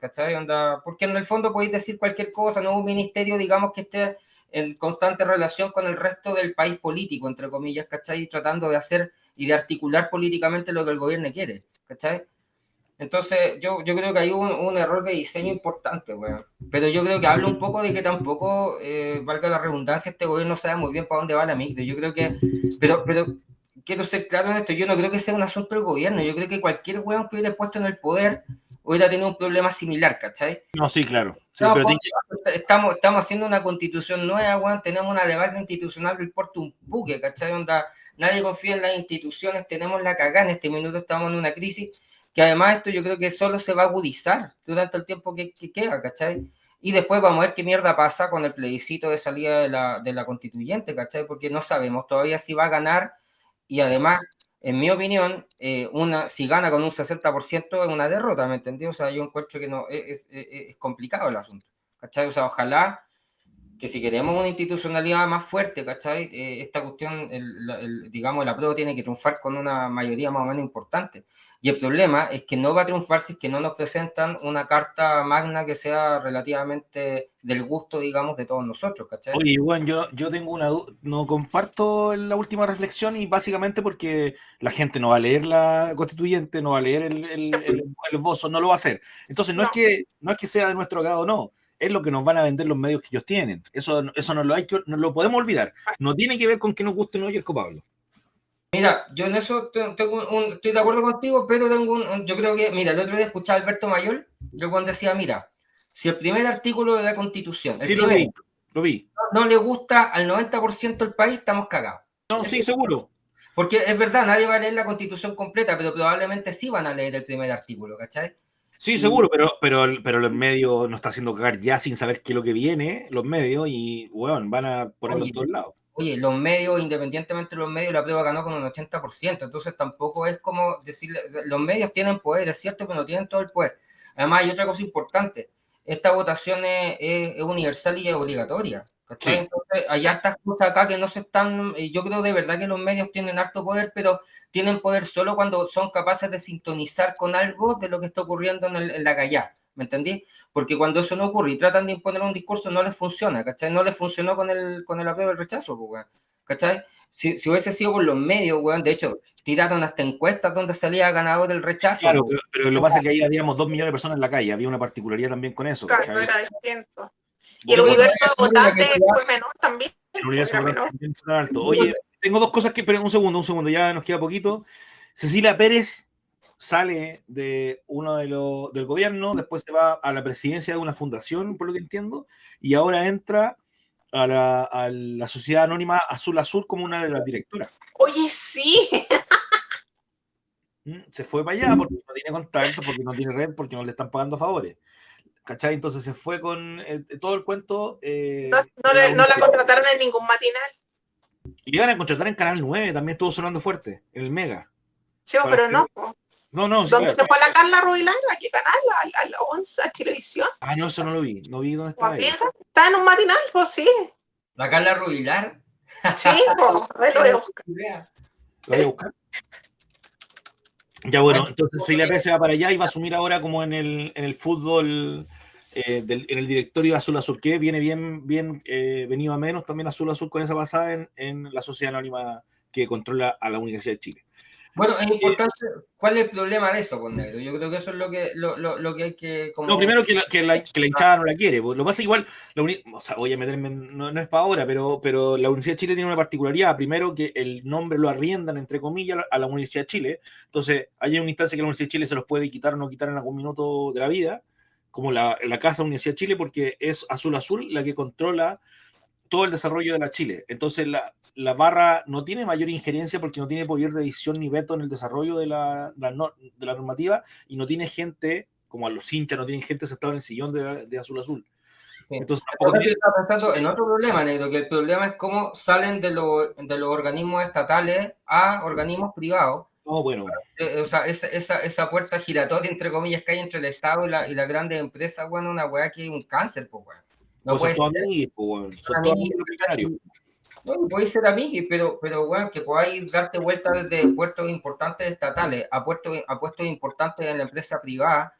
¿cachai? Onda, porque en el fondo podéis decir cualquier cosa, no un ministerio, digamos, que esté en constante relación con el resto del país político, entre comillas, ¿cachai? Tratando de hacer y de articular políticamente lo que el gobierno quiere, ¿cachai? Entonces, yo, yo creo que hay un, un error de diseño importante, weón. Pero yo creo que habla un poco de que tampoco, eh, valga la redundancia, este gobierno sabe muy bien para dónde va la micro. Yo creo que, pero, pero quiero ser claro en esto, yo no creo que sea un asunto del gobierno. Yo creo que cualquier weón que hubiera puesto en el poder hubiera tenido un problema similar, ¿cachai? No, sí, claro. Estamos, estamos haciendo una constitución nueva, tenemos una debate institucional del porto un buque, ¿cachai? Onda, nadie confía en las instituciones, tenemos la cagada, en este minuto estamos en una crisis, que además esto yo creo que solo se va a agudizar durante el tiempo que, queda, ¿cachai? Y después vamos a ver qué mierda pasa con el plebiscito de salida de la, de la constituyente, ¿cachai? Porque no sabemos todavía si va a ganar y además en mi opinión, eh, una, si gana con un 60% es una derrota, ¿me entendí? O sea, yo encuentro que no, es, es, complicado el asunto, ¿cachai? O sea, ojalá que si queremos una institucionalidad más fuerte, ¿cachai? Eh, esta cuestión, digamos, el apruebo tiene que triunfar con una mayoría más o menos importante. Y el problema es que no va a triunfar si es que no nos presentan una carta magna que sea relativamente del gusto, digamos, de todos nosotros, ¿cachai? Oye, Juan, yo, yo tengo una duda, no comparto la última reflexión y básicamente porque la gente no va a leer la constituyente, no va a leer el, el, el, no lo va a hacer. Entonces, no, Es que, no es que sea de nuestro agrado, no es lo que nos van a vender los medios que ellos tienen. Eso, eso no, lo hay no lo podemos olvidar. No tiene que ver con que nos guste o no el Pablo. Mira, yo en eso tengo un, estoy de acuerdo contigo, pero tengo un, yo creo que, mira, el otro día escuché a Alberto Mayor, yo cuando decía, mira, si el primer artículo de la Constitución, sí, lo vi, lo vi. No, le gusta al 90% del país, estamos cagados. No, sí, seguro. Porque es verdad, nadie va a leer la Constitución completa, pero probablemente sí van a leer el primer artículo, ¿cachai? Sí, seguro, pero, pero, pero los medios nos está haciendo cagar ya sin saber qué es lo que viene, los medios, y, bueno, van a ponerlo en todos lados. Oye, los medios, independientemente de los medios, la prueba ganó con un 80%, entonces tampoco es como decirle, los medios tienen poder, es cierto, pero no tienen todo el poder. Además, hay otra cosa importante, esta votación es, universal y obligatoria. Entonces, hay estas cosas acá que no se están, yo creo de verdad que los medios tienen harto poder, pero tienen poder solo cuando son capaces de sintonizar con algo de lo que está ocurriendo en, en la calle. ¿me entendí? Porque cuando eso no ocurre y tratan de imponer un discurso, no les funciona, ¿cachai? No les funcionó con el, con el apruebo del rechazo, pues, ¿cachai? Si, si, hubiese sido por los medios, weón, de hecho, tiraron hasta encuestas donde salía ganador del rechazo. Claro, pero, lo que pasa es que ahí habíamos dos millones de personas en la calle, había una particularidad también con eso. Claro, era distinto. Y el universo de votantes fue menor también. El universo de votantes fue alto. Oye, tengo dos cosas que, pero un segundo, un segundo, ya nos queda poquito. Cecilia Pérez sale de uno de los del gobierno, después se va a la presidencia de una fundación, por lo que entiendo, y ahora entra a la, a la sociedad anónima Azul Azul como una de las directoras. Oye, sí. Mm, se fue para allá porque no tiene contacto, porque no tiene red, porque no le están pagando favores. ¿Cachai? Entonces se fue con eh, todo el cuento. Eh, no, la contrataron en ningún matinal. Y le iban a contratar en Canal 9, también estuvo sonando fuerte, en el Mega. Sí, pero no. No, no, sí, ¿Dónde se fue la Carla Rubilar? ¿A qué canal? ¿A, la 11? ¿A Televisión? Ah, no, eso no lo vi. No vi dónde estaba. Está en un matinal, pues sí. ¿La Carla Rubilar? Sí, pues, a ver, lo voy a buscar. Lo voy a buscar. Ya bueno, entonces Pérez se va para allá y va a asumir ahora como en el, en el fútbol, eh, del, en el directorio Azul Azul, que viene bien, bien eh, venido a menos también Azul Azul con esa pasada en, en la sociedad anónima que controla a la Universidad de Chile. Bueno, es importante, ¿cuál es el problema de eso con Negro? Yo creo que eso es lo que, lo, lo, lo que hay que... Como... No, primero que la, que la, que la hinchada no la quiere. Pues, lo pasa igual, la o sea, voy a meterme, no, no, es para ahora, pero, pero la Universidad de Chile tiene una particularidad. Primero que el nombre lo arriendan, entre comillas, a la Universidad de Chile. Entonces, hay una instancia que la Universidad de Chile se los puede quitar o no quitar en algún minuto de la vida, como la, la Casa Universidad de Chile, porque es Azul Azul la que controla todo el desarrollo de la Chile. Entonces la, la, barra no tiene mayor injerencia porque no tiene poder de decisión ni veto en el desarrollo de la, la de la normativa y no tiene gente, como a los hinchas, no tienen gente sentada en el sillón de, de Azul Azul. Entonces, tampoco tiene... está pensando en otro problema, Negro, que el problema es cómo salen de, lo, de los organismos estatales a organismos privados. Oh, bueno. Eh, o sea, esa, esa, esa, puerta giratoria, entre comillas, que hay entre el Estado y la, y la grande empresa, bueno, una weá que es un cáncer, pues, weón. No pues pues, son todos amigos Bueno, puede ser amigos, pero, pero bueno, que podáis darte vuelta desde puestos importantes estatales a puestos, a puestos importantes en la empresa privada,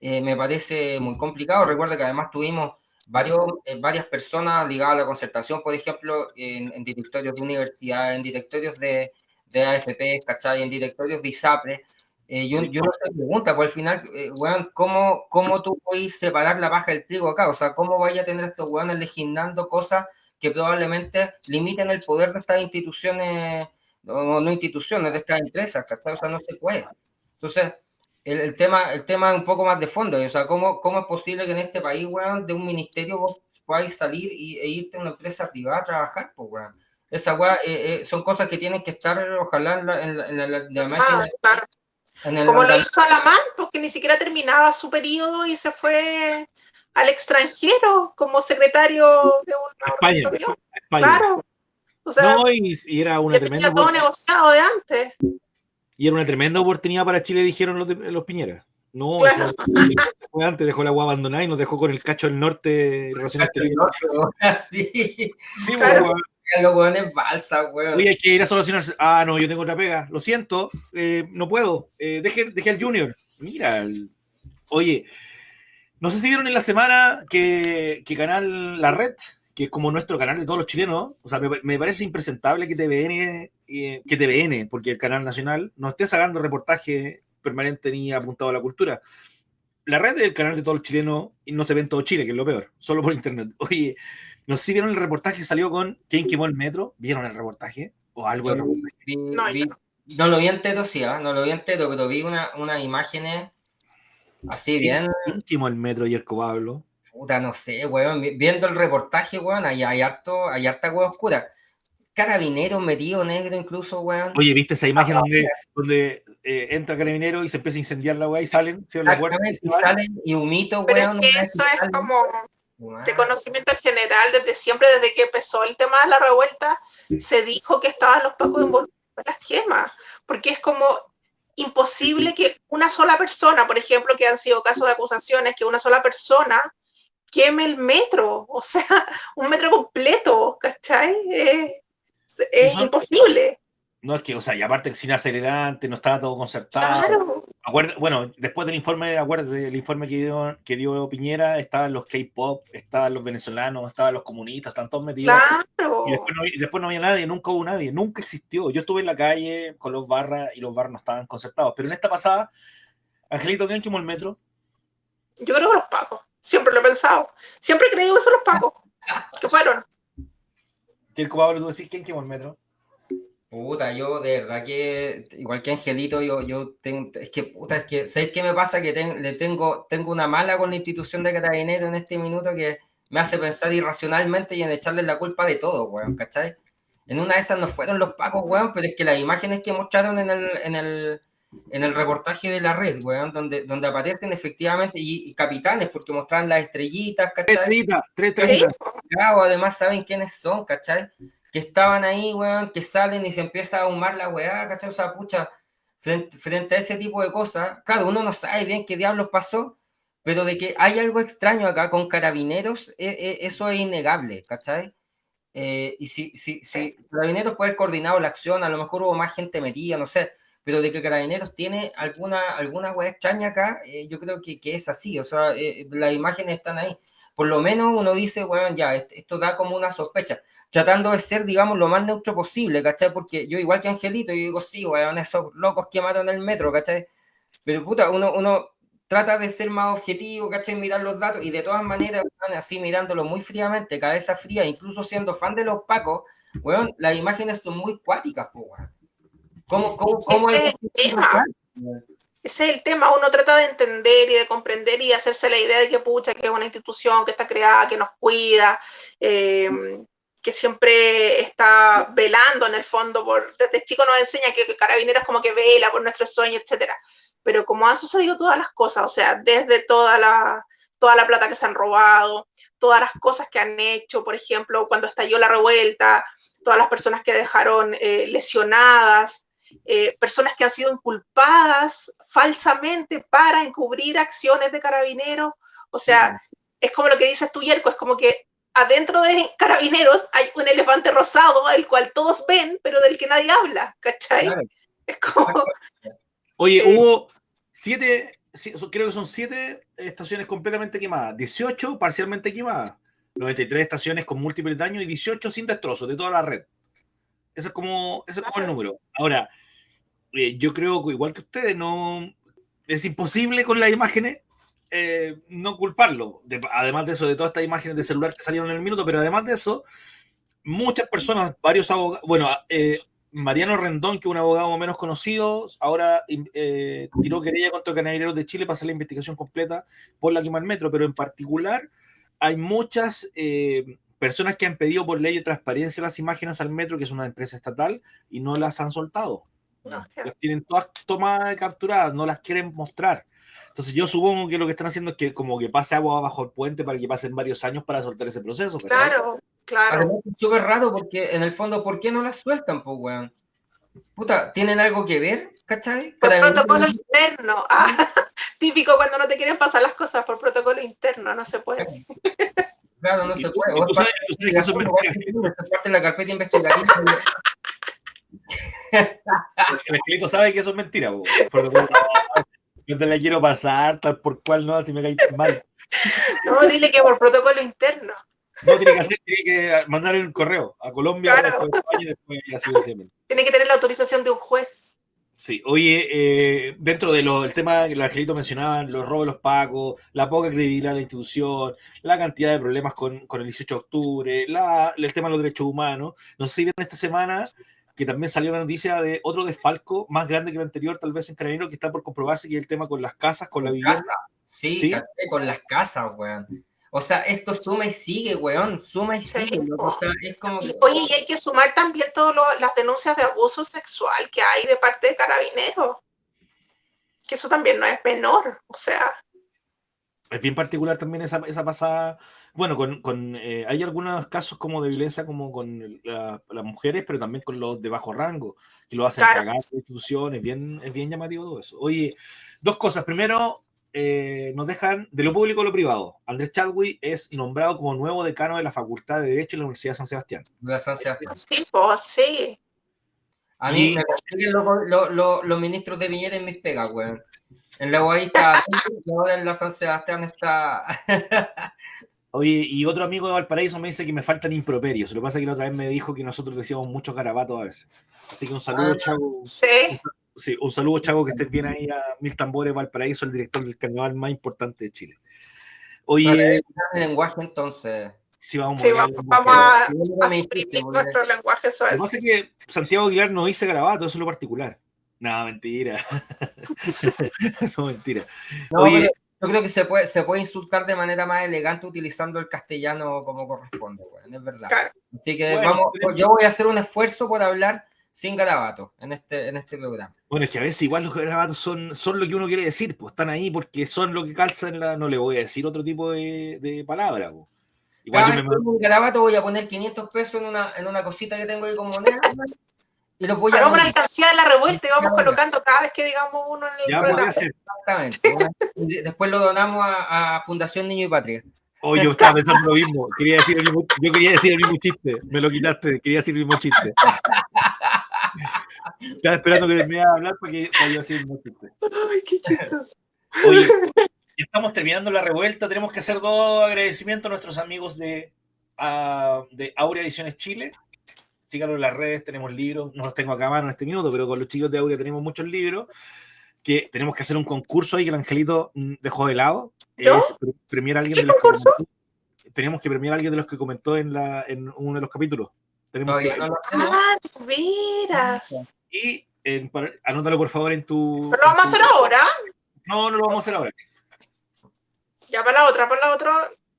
eh, me parece muy complicado. Recuerda que además tuvimos varios, eh, varias personas ligadas a la concertación, por ejemplo, en, en directorios de universidad, en directorios de, de AFP, ¿cachai? En directorios de ISAPRE, eh, yo, yo no te pregunta, pues al final, eh, weón, ¿cómo, ¿cómo tú puedes separar la paja del trigo acá? O sea, ¿cómo vaya a tener estos weones legislando cosas que probablemente limiten el poder de estas instituciones, no, no instituciones, de estas empresas, ¿cachai? O sea, no se puede. Entonces, el, el, tema, el tema es un poco más de fondo, o sea, ¿cómo, cómo es posible que en este país, weón, de un ministerio vos podáis salir y, e irte a una empresa privada a trabajar, pues, weón? Esa weá, eh, eh, son cosas que tienen que estar, ojalá, en la, en la, en la, en la máquina. Ah, como lo hizo Alamán, porque ni siquiera terminaba su periodo y se fue al extranjero como secretario de una España, España. Claro. O sea, no, y, y, era una tremenda. todo negociado de antes. Y era una tremenda oportunidad para Chile, dijeron los, los Piñeras. No, claro. fue antes, dejó la agua abandonada y nos dejó con el cacho del norte relacionado Sí, sí claro los weones balsa, weón. Oye, hay que ir a solucionar. Ah, no, yo tengo otra pega. Lo siento, eh, no puedo. Eh, deje, deje, al Junior. Mira, oye, no sé si vieron en la semana que, que Canal La Red, que es como nuestro canal de todos los chilenos, o sea, me, me parece impresentable que TVN, eh, que TVN, porque el canal nacional, no esté sacando reportaje permanente ni apuntado a la cultura. La red del canal de todos los chilenos y no se ve en todo Chile, que es lo peor, solo por internet. Oye, no sé si vieron el reportaje que salió con ¿Quién quemó el metro? ¿Vieron el reportaje? ¿O algo? Vi, no, vi, no, lo vi entero, sí, ¿eh? no lo vi entero, pero vi unas una imágenes así bien. ¿Quién quemó el metro, Yerko Pablo? Puta, no sé, weón. Viendo el reportaje, weón, hay, hay, harto, hay harta weón oscura. Carabinero metido negro incluso, weón. Oye, ¿viste esa imagen ah, donde, donde eh, entra carabinero y se empieza a incendiar la weá y salen? ¿sí? La puerta, y, salen y humito, weón. Pero es que eso es como de conocimiento general desde siempre, desde que empezó el tema de la revuelta, se dijo que estaban los pacos envolvidos en las quemas, porque es como imposible que una sola persona, por ejemplo, que han sido casos de acusaciones, que una sola persona queme el metro, o sea, un metro completo, ¿cachai? Es, es imposible. No es que, o sea, y aparte sin acelerante, no estaba todo concertado. Claro. bueno, después del informe, acuérdate, del informe que dio, que dio Piñera, estaban los K-pop, estaban los venezolanos, estaban los comunistas, están todos metidos. Claro. Y después, no, después no había nadie, nunca hubo nadie, nunca existió. Yo estuve en la calle con los barras y los barras no estaban concertados. Pero en esta pasada, Angelito, ¿quién quemó el metro? Yo creo que los pacos. Siempre lo he pensado. Siempre he creído que son los pacos. que fueron. ¿Quién, Pablo, tú decís quién quemó el metro? Puta, yo de verdad que, igual que Angelito, yo, yo tengo, es que, puta, es que, ¿sabes qué me pasa? Que le tengo, tengo una mala con la institución de Carabinero en este minuto que me hace pensar irracionalmente y en echarle la culpa de todo, weón, ¿cachai? En una de esas no fueron los pacos, weón, pero es que las imágenes que mostraron en el, en el, en el reportaje de la red, weón, donde, donde aparecen efectivamente, y, y capitanes, porque mostraban las estrellitas, ¿cachai? Tres estrellitas, tres estrellitas. Claro, además saben quiénes son, ¿cachai? Que estaban ahí, weón, que salen y se empieza a ahumar la weá, ¿cachai? O sea, pucha, frente, a ese tipo de cosas, claro, uno no sabe bien qué diablos pasó, pero de que hay algo extraño acá con carabineros, e, e, eso es innegable, ¿cachai? Eh, y si, si, si carabineros puede haber coordinado la acción, a lo mejor hubo más gente metida, no sé, pero de que Carabineros tiene alguna, alguna wea extraña acá, eh, yo creo que, que, es así, o sea, eh, las imágenes están ahí. Por lo menos uno dice, bueno, ya, esto da como una sospecha, tratando de ser, digamos, lo más neutro posible, ¿cachai? Porque yo, igual que Angelito, yo digo, sí, weón, esos locos que mataron el metro, ¿cachai? Pero puta, uno, uno trata de ser más objetivo, ¿cachai? Mirar los datos y de todas maneras, así mirándolo muy fríamente, cabeza fría, incluso siendo fan de los pacos, weón, las imágenes son muy cuáticas, pues, weón. ¿Cómo, cómo, Ese, es el tema. Ese es el tema. Uno trata de entender y de comprender y hacerse la idea de que pucha, que es una institución que está creada, que nos cuida, eh, que siempre está velando en el fondo. Por, desde chico nos enseña que Carabineros como que vela por nuestros sueños, etcétera. Pero como han sucedido todas las cosas, o sea, desde toda la, toda la plata que se han robado, todas las cosas que han hecho, por ejemplo, cuando estalló la revuelta, todas las personas que dejaron eh, lesionadas, eh, personas que han sido inculpadas falsamente para encubrir acciones de carabineros. O sea, es como lo que dices tú, Yerko, es como que adentro de carabineros hay un elefante rosado, el cual todos ven, pero del que nadie habla, ¿cachai? Es como... Oye, eh, hubo siete, creo que son siete estaciones completamente quemadas, 18 parcialmente quemadas, 93 estaciones con múltiples daños y 18 sin destrozos de toda la red. Ese es como, ese es como el número. Ahora, eh, yo creo que igual que ustedes, no es imposible con las imágenes eh, no culparlo. además de eso, de todas estas imágenes de celular que salieron en el minuto, pero además de eso, muchas personas, varios abogados, bueno, eh, Mariano Rendón, que es un abogado menos conocido, ahora tiró querella contra Canaderos de Chile para hacer la investigación completa por la quema del metro, pero en particular hay muchas personas que han pedido por ley de transparencia las imágenes al metro, que es una empresa estatal, y no las han soltado. las tienen todas tomadas y capturadas, no las quieren mostrar. Entonces yo supongo que lo que están haciendo es que como que pase agua bajo el puente para que pasen varios años para soltar ese proceso. Claro, claro. es súper raro porque en el fondo, ¿por qué no las sueltan, pues, weón? Puta, ¿tienen algo que ver? ¿Cachai? Por protocolo interno. Ah, típico cuando no te quieren pasar las cosas por protocolo interno, no se puede. Claro, no se puede. O es parte de la carpeta investigativa. El esqueleto sabe que eso es mentira. Yo te la quiero pasar, tal por cual no, si me caí mal. No, dile que por protocolo interno. No, tiene que hacer, tiene que mandar el correo a Colombia, claro. después, Tiene que tener la autorización de un juez. Sí, oye, eh, dentro del tema que el Angelito mencionaba, los robos de los pacos, la poca credibilidad de la institución, la cantidad de problemas con, con el 18 de octubre, la, el tema de los derechos humanos. No sé si vieron esta semana que también salió la noticia de otro desfalco más grande que el anterior, tal vez en Carabinero, que está por comprobarse, que es el tema con las casas, con la vivienda. Sí, ¿Sí? con las casas, weón. O sea, esto suma y sigue, weón, suma y sigue. O sea, es como Oye, y hay que sumar también todas las denuncias de abuso sexual que hay de parte de carabineros. Que eso también no es menor, o sea. Es bien particular también esa, esa pasada. Bueno, con, con eh, hay algunos casos como de violencia como con las mujeres, pero también con los de bajo rango, que lo hacen claro. cagar instituciones. Bien, es bien llamativo todo eso. Oye, dos cosas. Primero, eh, nos dejan de lo público a lo privado. Andrés Chadwick es nombrado como nuevo decano de la Facultad de Derecho de la Universidad de San Sebastián. De San Sebastián. Sí, pues, sí. A mí me consiguen los ministros de Viñera en mis pegas, weón. En la UAI está, en la San Sebastián está. Oye, y otro amigo de Valparaíso me dice que me faltan improperios. Lo que pasa es que la otra vez me dijo que nosotros decíamos muchos garabatos a veces. Así que un saludo, ah, Chavo. Sí. Sí, un saludo, Chavo, que estés bien ahí a Mil Tambores Valparaíso, el director del carnaval más importante de Chile. Oye. el lenguaje entonces. Sí, vamos, sí, vamos, vamos a, a suprimir nuestro lenguaje Lo que pasa es que Santiago Aguilar no dice garabato, eso es lo particular. No, mentira. no, mentira. No, Oye, yo creo que se puede, se puede insultar de manera más elegante utilizando el castellano como corresponde, bueno, es verdad. Claro. Así que bueno, vamos, yo voy a hacer un esfuerzo por hablar sin garabatos en este, en este programa. Bueno, es que a veces igual los garabatos son, son lo que uno quiere decir, pues están ahí porque son lo que calza en la. No le voy a decir otro tipo de, de palabra. Pues. Igual Cada yo me... un garabato voy a poner 500 pesos en una, en una cosita que tengo ahí con moneda y los voy a. Vamos a la alcancía de la revuelta y vamos colocando cada vez que digamos uno en el ya programa. Exactamente. Después lo donamos a, a, Fundación Niño y Patria. Oye, yo estaba pensando lo mismo. Quería decir el mismo. Yo quería decir el mismo chiste. Me lo quitaste. Quería decir el mismo chiste. Estaba esperando que me iba a hablar para que para yo decir el mismo chiste. Ay, qué chistoso. Oye, estamos terminando la revuelta. Tenemos que hacer dos agradecimientos a nuestros amigos de, uh, de Aurea Ediciones Chile síganos en las redes, tenemos libros, no los tengo acá a mano en este minuto, pero con los chicos de Aurea tenemos muchos libros, que tenemos que hacer un concurso ahí que el Angelito mm, dejó de lado. ¿Yo? Es premiar a alguien ¿Qué de los concurso? que comentó, tenemos que premiar a alguien de los que comentó en, la, en uno de los capítulos. Tenemos Todavía que- no lo hacemos. Ah, veras. y en- para- anótalo por favor en tu. Pero lo vamos a tu- hacer ahora. No, no lo vamos a hacer ahora. Ya para la otra, para la otra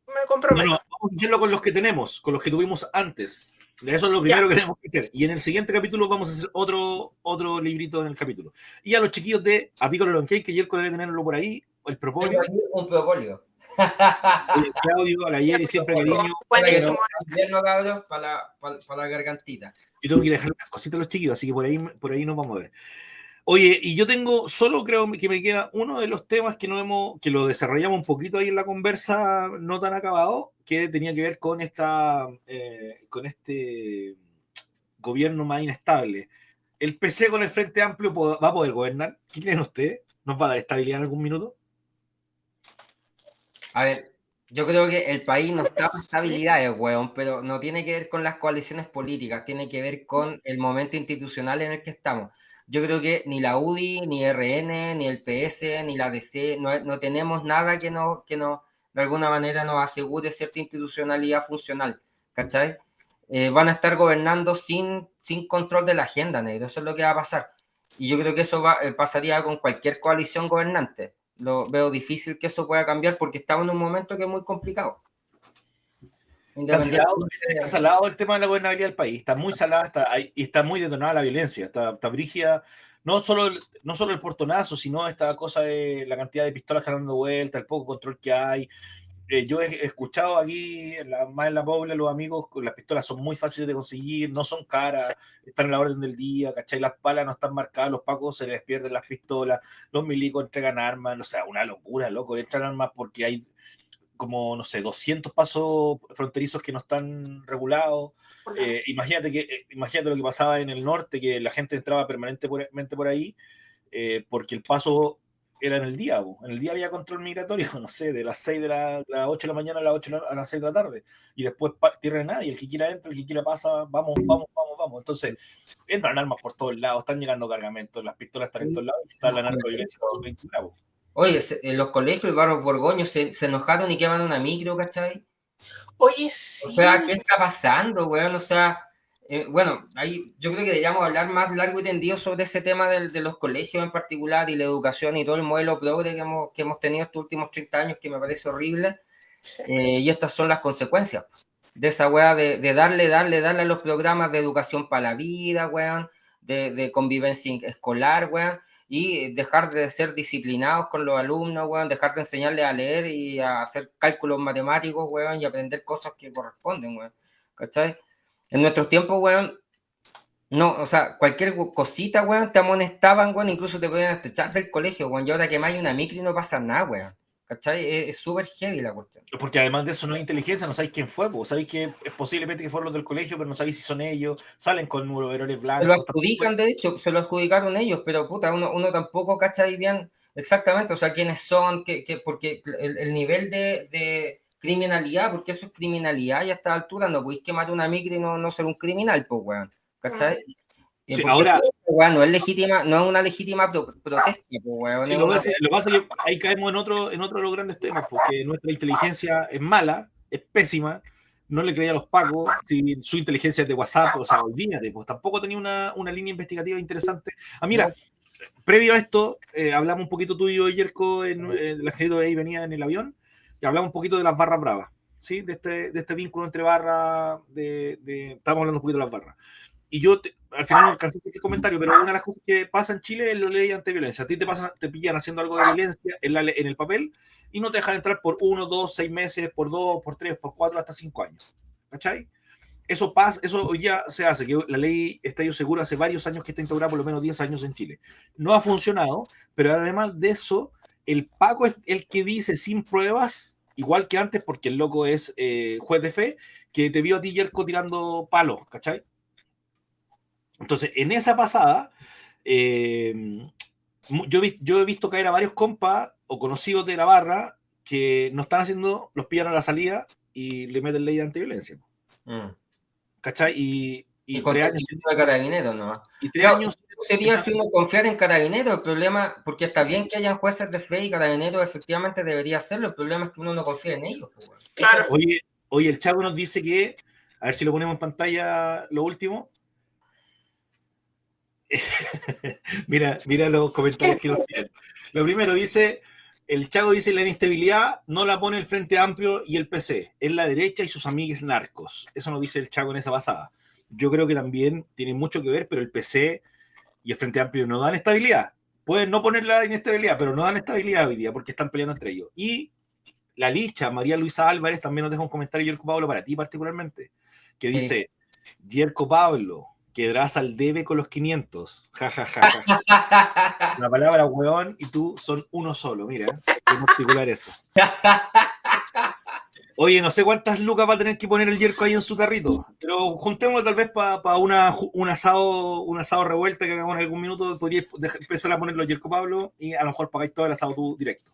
me No, comprometo. no, vamos a hacerlo con los que tenemos, con los que tuvimos antes. Eso es lo primero que tenemos que hacer. Y en el siguiente capítulo vamos a hacer otro, otro librito en el capítulo. Y a los chiquillos de Apícola Lonquén, que Yerko debe tenerlo por ahí, el aquí un propóleo. el Claudio, a la Yeri, siempre cariño. Buenísimo. Invierno, cabros, para para, para la gargantita. Yo tengo que dejar unas cositas a los chiquillos, así que por ahí, por ahí nos vamos a ver. Oye, y yo tengo, solo creo que me queda uno de los temas que no hemos, que lo desarrollamos un poquito ahí en la conversa no tan acabado, que tenía que ver con esta, eh, con este gobierno más inestable. ¿El PC con el Frente Amplio va a poder gobernar? ¿Qué creen ustedes? ¿Nos va a dar estabilidad en algún minuto? A ver, yo creo que el país no está para estabilidades, weón, pero no tiene que ver con las coaliciones políticas, tiene que ver con el momento institucional en el que estamos. Yo creo que ni la UDI, ni RN, ni el PS, ni la DC, no, no tenemos nada que no, que no, de alguna manera nos asegure cierta institucionalidad funcional, ¿cachai? Eh, van a estar gobernando sin, sin control de la agenda, negro, eso es lo que va a pasar. Y yo creo que eso va, eh, pasaría con cualquier coalición gobernante. Lo veo difícil que eso pueda cambiar porque estamos en un momento que es muy complicado. Está salado, está el tema de la gobernabilidad del país. Está muy salada está, y está muy detonada la violencia. Está, está brígida. No solo, el, no solo el portonazo, sino esta cosa de la cantidad de pistolas que están dando vuelta, el poco control que hay. Eh, yo he escuchado aquí, la- más en la Pobla, los amigos, las pistolas son muy fáciles de conseguir, no son caras, están en la orden del día, ¿cachai? Las palas no están marcadas, los pacos se les pierden las pistolas, los milicos entregan armas, o sea, una locura, loco, entran armas porque hay como, no sé, 200 pasos fronterizos que no están regulados. Eh, imagínate, que, eh, imagínate lo que pasaba en el norte, que la gente entraba permanentemente por ahí, eh, porque el paso era en el día, en el día había control migratorio, no sé, de las 6 de la, las 8 de la mañana a las 8 de la- a las 6 de la tarde, y después tierra de nadie, el que quiera entra, el que quiera pasa, vamos, vamos, vamos, vamos. Entonces, entran armas por todos lados, están llegando cargamentos, las pistolas están en todos lados, y está la narcoviolencia. Oye, se- en los colegios, el barrio Borgoño, se, se enojaron y queman una micro, ¿cachai? Oye, sí. O sea, ¿qué está pasando, weón? O sea, eh, bueno, ahí yo creo que deberíamos hablar más largo y tendido sobre ese tema del- de los colegios en particular y la educación y todo el modelo progre que hemos, que hemos tenido estos últimos 30 años que me parece horrible. Eh, y estas son las consecuencias de esa weá de, de darle, darle, darle a los programas de educación para la vida, weón, de, de convivencia escolar, weón, y dejar de ser disciplinados con los alumnos, weón, dejar de enseñarles a leer y a hacer cálculos matemáticos, weón, y aprender cosas que corresponden, weón, ¿cachai? En nuestros tiempos, weón, no, o sea, cualquier cosita, weón, te amonestaban, weón, incluso te podían echar del colegio, weón, y ahora que más hay una micro y no pasa nada, weón, ¿cachai? Es súper heavy la cuestión. Porque además de eso no hay inteligencia, no sabéis quién fue, pues sabéis que es posiblemente que fueron los del colegio, pero no sabéis si son ellos, salen con overoles Se lo blancos. adjudican, de hecho, se lo adjudicaron ellos, pero puta, uno, uno tampoco cacha ahí bien exactamente, o sea, quiénes son, qué, qué- porque el, el nivel de, de criminalidad, porque eso es criminalidad y a esta altura no podéis quemar una micro y no, no ser un criminal, pues, weón, ¿cachai? Eh, Sí, ahora- eso, weón, no es legítima, no es una legítima pro- protesta, pues, weón. Sí, lo, que una- pasa, lo que pasa es que ahí caemos en otro, en otro de los grandes temas, porque nuestra inteligencia es mala, es pésima, no le creía a los pacos, si su inteligencia es de WhatsApp, o sea, olvídate, pues tampoco tenía una, una línea investigativa interesante. Ah, mira, previo a esto, eh, hablamos un poquito tú y yo, Yerko, en, en el ejército de ahí venía en el avión, y hablamos un poquito de las barras bravas, ¿sí? De este, de este vínculo entre barras, de, de, estábamos hablando un poquito de las barras. Y yo te- al final no alcancé este comentario, pero una de las cosas que pasa en Chile es la ley antiviolencia. A ti te, pasa, te pillan haciendo algo de violencia en, la, en el papel y no te dejan entrar por uno, dos, seis meses, por dos, por tres, por cuatro, hasta cinco años. ¿Cachai? Eso pasa, eso hoy ya se hace, que la ley Estadio Seguro hace varios años que está integrada, por lo menos 10 años en Chile. No ha funcionado, pero además de eso, el Paco es el que dice sin pruebas, igual que antes, porque el loco es eh, juez de fe, que te vio a ti, Yerko, tirando palos, ¿cachai? Entonces, en esa pasada, eh, yo, yo he visto caer a varios compas o conocidos de la barra que no están haciendo, los pillan a la salida y le meten ley de antiviolencia. Mm. ¿Cachai? Y, y, tres años. De carabineros, ¿no? Y tres años. Sería si uno confiar en carabineros, el problema, porque está bien que hayan jueces de fe y carabineros efectivamente debería hacerlo, el problema es que uno no confía en ellos. Pues, claro. Oye, oye, el chavo nos dice que, a ver si lo ponemos en pantalla lo último. mira, mira los comentarios que nos tienen. Lo primero dice, el Chago dice la inestabilidad no la pone el Frente Amplio y el PC, es la derecha y sus amigues narcos. Eso nos dice el Chago en esa basada. Yo creo que también tiene mucho que ver, pero el PC y el Frente Amplio no dan estabilidad. Pueden no poner la inestabilidad, pero no dan estabilidad hoy día porque están peleando entre ellos. Y la Licha, María Luisa Álvarez, también nos deja un comentario, Yerko Pablo, para ti particularmente, que dice, Yerko Pablo, quedarás al debe con los 500. Ja, ja, ja, La palabra weón y tú son uno solo, mira, en particular eso. Oye, no sé cuántas lucas va a tener que poner el yerco ahí en su carrito, pero juntémoslo tal vez para una, un, asado, un asado revuelta que hagamos en algún minuto. Podría empezar a ponerlo yerco Pablo y a lo mejor pagáis todo el asado tú directo.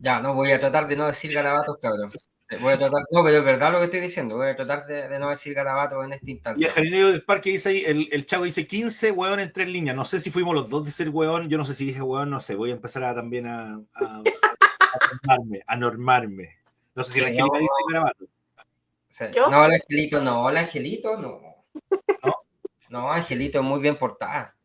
Ya, no voy a tratar de no decir garabatos, cabrón. Voy a tratar, no, pero es verdad lo que estoy diciendo. Voy a tratar de, no decir garabato en esta instancia. Y el jardinero del parque dice ahí, el, el chavo dice 15 hueón en tres líneas. No sé si fuimos los dos de ser hueón. Yo no sé si dije hueón, no sé. Voy a empezar a, también a, a, normarme, a normarme. No sé si el angelito dice garabato. No, el angelito no, el angelito no. ¿No? No, angelito muy bien portada.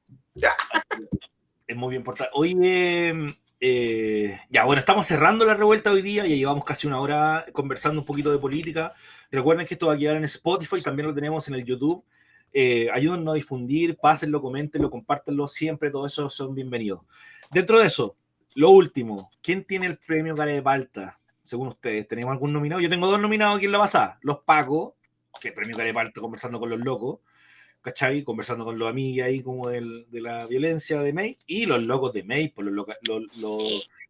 Es muy bien portada. Oye, eh, ya, bueno, estamos cerrando la revuelta hoy día, ya llevamos casi una hora conversando un poquito de política. Recuerden que esto va a quedar en Spotify, también lo tenemos en el YouTube. Eh, ayúdennos a difundir, pásenlo, coméntenlo, compártenlo, siempre todo eso son bienvenidos. Dentro de eso, lo último, ¿quién tiene el premio Care de Palta? Según ustedes, ¿tenemos algún nominado? Yo tengo dos nominados aquí en la pasada, los Paco, que el premio Care de Palta conversando con los locos, ¿cachai? Conversando con los amigos ahí como de la violencia de May y los locos de May, por los,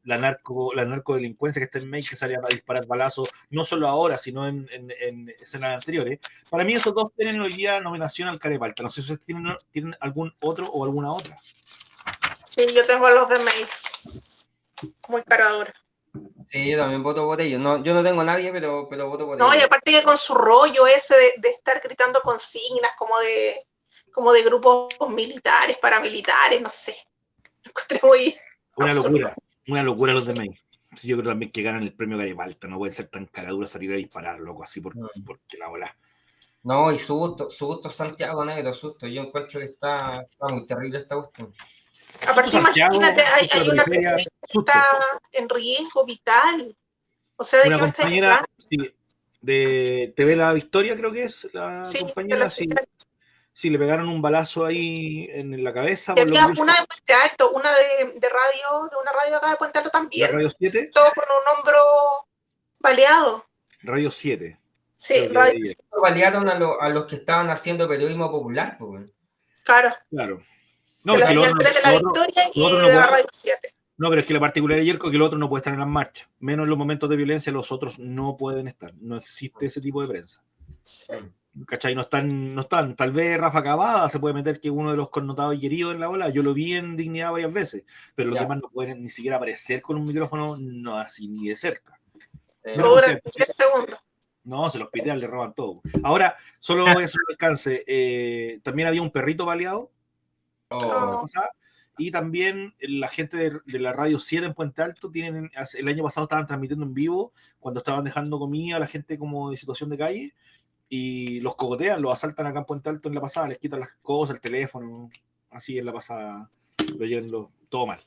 la, narco, la narcodelincuencia que está en May que sale a disparar balazos, no solo ahora, sino en, escenas anteriores. Para mí esos dos tienen hoy día nominación al Carepalta. No sé si ustedes tienen, tienen algún otro o alguna otra. Sí, yo tengo a los de May. Muy caradura. Sí, yo también voto por ellos. No, yo no tengo a nadie, pero, pero voto por ellos. No, y aparte que con su rollo ese de, estar gritando consignas como de, como de grupos militares, paramilitares, no sé. Lo encontré muy. Una locura, una locura los de May. yo creo también que ganan el premio Garibalta. No pueden ser tan caraduras salir a disparar, loco, así porque, porque la bola. No, y su gusto, su gusto Santiago Negro, susto. Yo encuentro que está, está muy terrible esta cuestión. Aparte, imagínate, hay, hay una persona que está en riesgo vital. O sea, de una compañera de TV La Victoria, creo que es la compañera. Sí, sí, le pegaron un balazo ahí en la cabeza. había una de Puente Alto, una de, de, radio, de una radio acá de Puente Alto también. ¿Radio 7? Todo con un hombro baleado. Radio 7. Sí, Radio 7. Balearon a, lo, a, los que estaban haciendo periodismo popular. Pues. Claro. Claro. No, es que lo otro, de la Victoria y de la Radio 7. No, pero es que la particularidad de Yerko es que el otro no puede estar en las marchas. Menos en los momentos de violencia, los otros no pueden estar. No existe ese tipo de prensa. ¿Cachai? No están, no están. Tal vez Rafa Cavada se puede meter que uno de los connotados y queridos en la ola. Yo lo vi en Dignidad varias veces, pero los demás no pueden ni siquiera aparecer con un micrófono, no así ni de cerca. No, no, se los pitean, le roban todo. Ahora, solo hacer un alcance. Eh, también había un perrito baleado Oh. Y también la gente de, la Radio 7 en Puente Alto tienen, el año pasado estaban transmitiendo en vivo cuando estaban dejando comida a la gente como de situación de calle y los cogotean, los asaltan acá en Puente Alto en la pasada, les quitan las cosas, el teléfono, así en la pasada, lo llevan todo mal.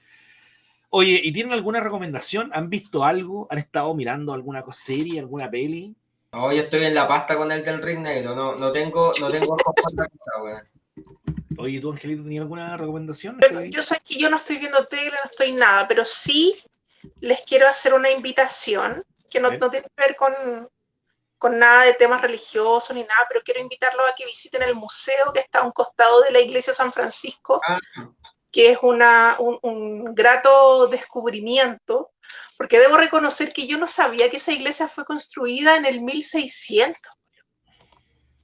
Oye, ¿y tienen alguna recomendación? ¿Han visto algo? ¿Han estado mirando alguna serie, alguna peli? No, yo estoy en la pasta con el del Ring Negro, no, no tengo, no tengo cosa, Oye, ¿tú, Angelito, tenías alguna recomendación? yo sé que yo no estoy viendo tele, no estoy nada, pero sí les quiero hacer una invitación que no, tiene que ver con, con nada de temas religiosos ni nada, pero quiero invitarlos a que visiten el museo que está a un costado de la iglesia San Francisco, ah. que es una, un, grato descubrimiento, porque debo reconocer que yo no sabía que esa iglesia fue construida en el 1600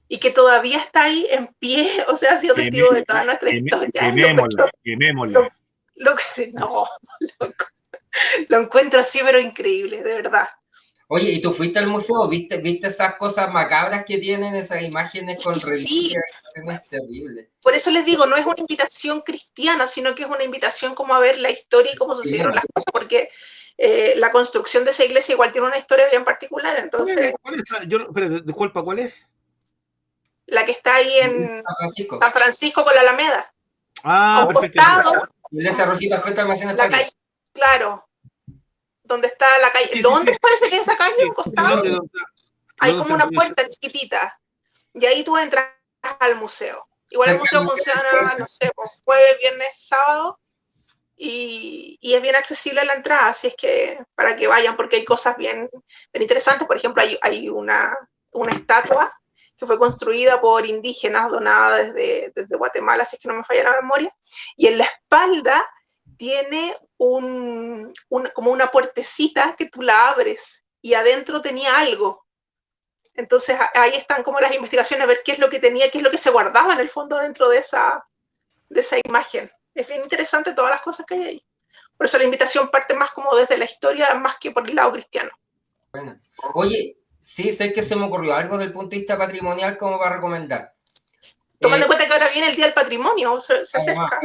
y que todavía está ahí en pie, o sea, ha sido testigo de toda nuestra historia. Quemémosla, quemémosla. Lo, que, no, lo encuentro así, pero increíble, de verdad. Oye, ¿y tú fuiste al museo? ¿Viste, viste esas cosas macabras que tienen, esas imágenes con sí. Es terrible. Por eso les digo, no es una invitación cristiana, sino que es una invitación como a ver la historia y cómo sucedieron las cosas, porque eh, la construcción de esa iglesia igual tiene una historia bien particular, entonces... ¿Cuál es Yo, disculpa, ¿cuál es? La que está ahí en San Francisco, San Francisco con la Alameda. Ah, perfecto. Y esa rojita frente al almacén la calle, Claro, donde está la calle. ¿Dónde parece que es esa calle? costado? Hay como una puerta chiquitita. Y ahí tú entras al museo. Igual el museo funciona, no sé, pues, jueves, viernes, sábado. Y, y, es bien accesible la entrada, así es que para que vayan, porque hay cosas bien, bien interesantes. Por ejemplo, hay, hay una, una estatua que fue construida por indígenas donada desde, desde Guatemala, así es que no me falla la memoria. Y en la espalda tiene un, como una puertecita que tú la abres y adentro tenía algo. Entonces ahí están como las investigaciones, a ver qué es lo que tenía, qué es lo que se guardaba en el fondo dentro de esa, de esa imagen. Es bien interesante todas las cosas que hay ahí. Por eso la invitación parte más como desde la historia, más que por el lado cristiano. Bueno. Oye, sí, sé que se me ocurrió algo del punto de vista patrimonial como va a recomendar. Tomando en eh, cuenta que ahora viene el Día del Patrimonio, se, acerca.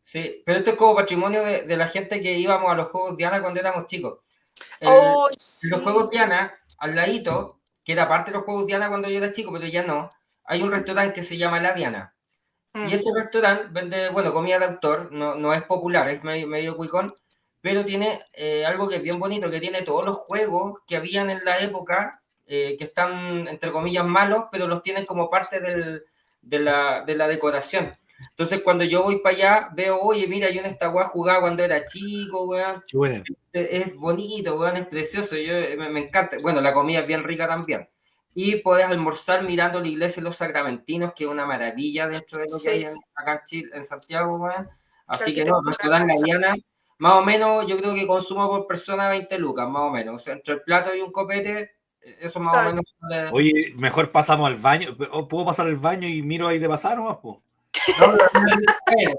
Sí, pero esto es como patrimonio de, la gente que íbamos a los Juegos Diana cuando éramos chicos. Los Juegos Diana, al ladito, que era parte de los Juegos Diana cuando yo era chico, pero ya no, hay un restaurante que se llama La Diana. Y mm. ese restaurante vende, bueno, comida de autor, no, no es popular, es medio, medio cuicón, pero tiene eh, algo que es bien bonito, que tiene todos los juegos que habían en la época, eh, que están, entre comillas, malos, pero los tienen como parte del, de, la, de la decoración. Entonces, cuando yo voy para allá, veo, oye, mira, yo en esta weá jugaba cuando era chico, weón. Es bonito, weón, es precioso, yo, me, encanta. Bueno, la comida es bien rica también. Y puedes almorzar mirando la iglesia de los sacramentinos, que es una maravilla dentro de lo que hay acá en, Chile, en Santiago, weón. Así que no, dan La Diana, más o menos, yo creo que consumo por persona 20 lucas, más o menos. O sea, entre el plato y un copete, eso más o menos. Oye, mejor pasamos al baño. ¿Puedo pasar al baño y miro ahí de pasar o más? No,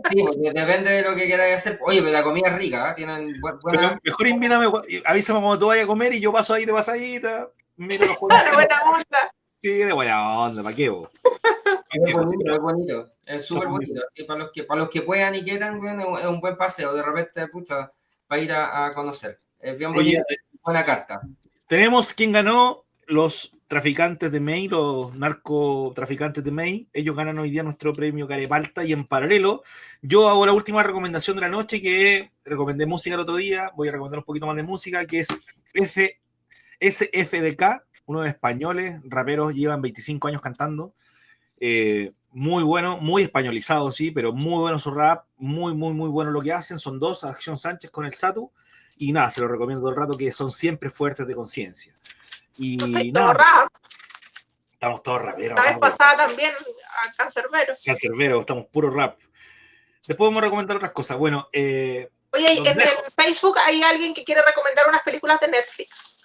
sí, depende de lo que quieras hacer. Oye, pero la comida es rica, ¿eh? tienen buena... mejor invítame, avísame cuando tú vayas a comer y yo paso ahí de pasadita. Mira los juegos. buena onda. Sí, de buena onda, ¿para qué vos? Es bonito, es bonito, es súper bonito. para, los que, para los que puedan y quieran, bueno, es un buen paseo, de repente, pucha, para ir a, conocer. Es bien bonito, buena carta. Tenemos quien ganó los traficantes de May, los narcotraficantes de May, ellos ganan hoy día nuestro premio Carepalta y en paralelo. Yo hago la última recomendación de la noche que recomendé música el otro día, voy a recomendar un poquito más de música, que es F, SFDK, unos españoles, raperos, llevan 25 años cantando, eh, muy bueno, muy españolizado, sí, pero muy bueno su rap, muy, muy, muy bueno lo que hacen, son dos, Acción Sánchez con el Satu, y nada, se lo recomiendo todo el rato que son siempre fuertes de conciencia. Y no, rap. Estamos todos raperos. La vez pasada también a Cancerbero. Cancerbero, estamos puro rap. Después vamos a recomendar otras cosas. Bueno, eh, Oye, en, Facebook hay alguien que quiere recomendar unas películas de Netflix.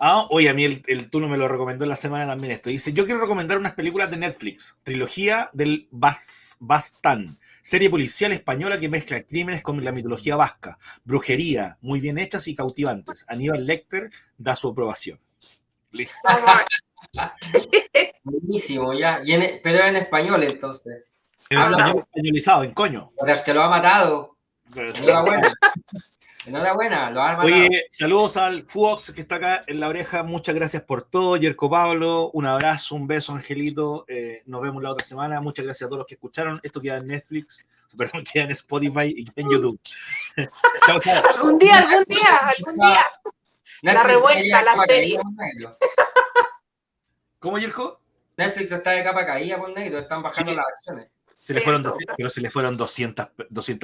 Ah, oye, a mí el, el me lo recomendó en la semana también esto. Dice, yo quiero recomendar unas películas de Netflix. Trilogía del Bastán. Serie policial española que mezcla crímenes con la mitología vasca. Brujería, muy bien hechas y cautivantes. Aníbal Lecter da su aprobación. Buenísimo, ya. pero en español entonces. En español españolizado, en coño. Pero es que lo ha matado. Enhorabuena. Enhorabuena, lo ha matado. Oye, saludos al Fox que está acá en la oreja. Muchas gracias por todo. Yerko Pablo, un abrazo, un beso, Angelito. Eh, nos vemos la otra semana. Muchas gracias a todos los que escucharon. Esto queda en Netflix, perdón, queda en Spotify y en YouTube. algún día, algún día, algún día. la revuelta, la serie. ¿Cómo, Yerko? Netflix está de capa caída por negro, están bajando las acciones. Se le fueron, pero se le fueron 200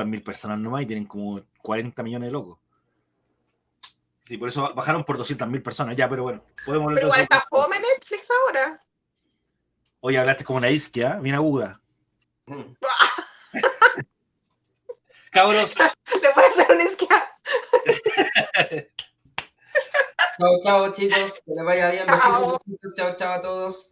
mil personas nomás y tienen como 40 millones de locos. Sí, por eso bajaron por 200.000 personas ya, pero bueno. Podemos pero igual está fome Netflix ahora. Hoy hablaste como una isquia, bien aguda. Cabros. Le puede hacer una isquia. chao, chao, chicos. Que les vaya bien. Chao, chao, chao a todos.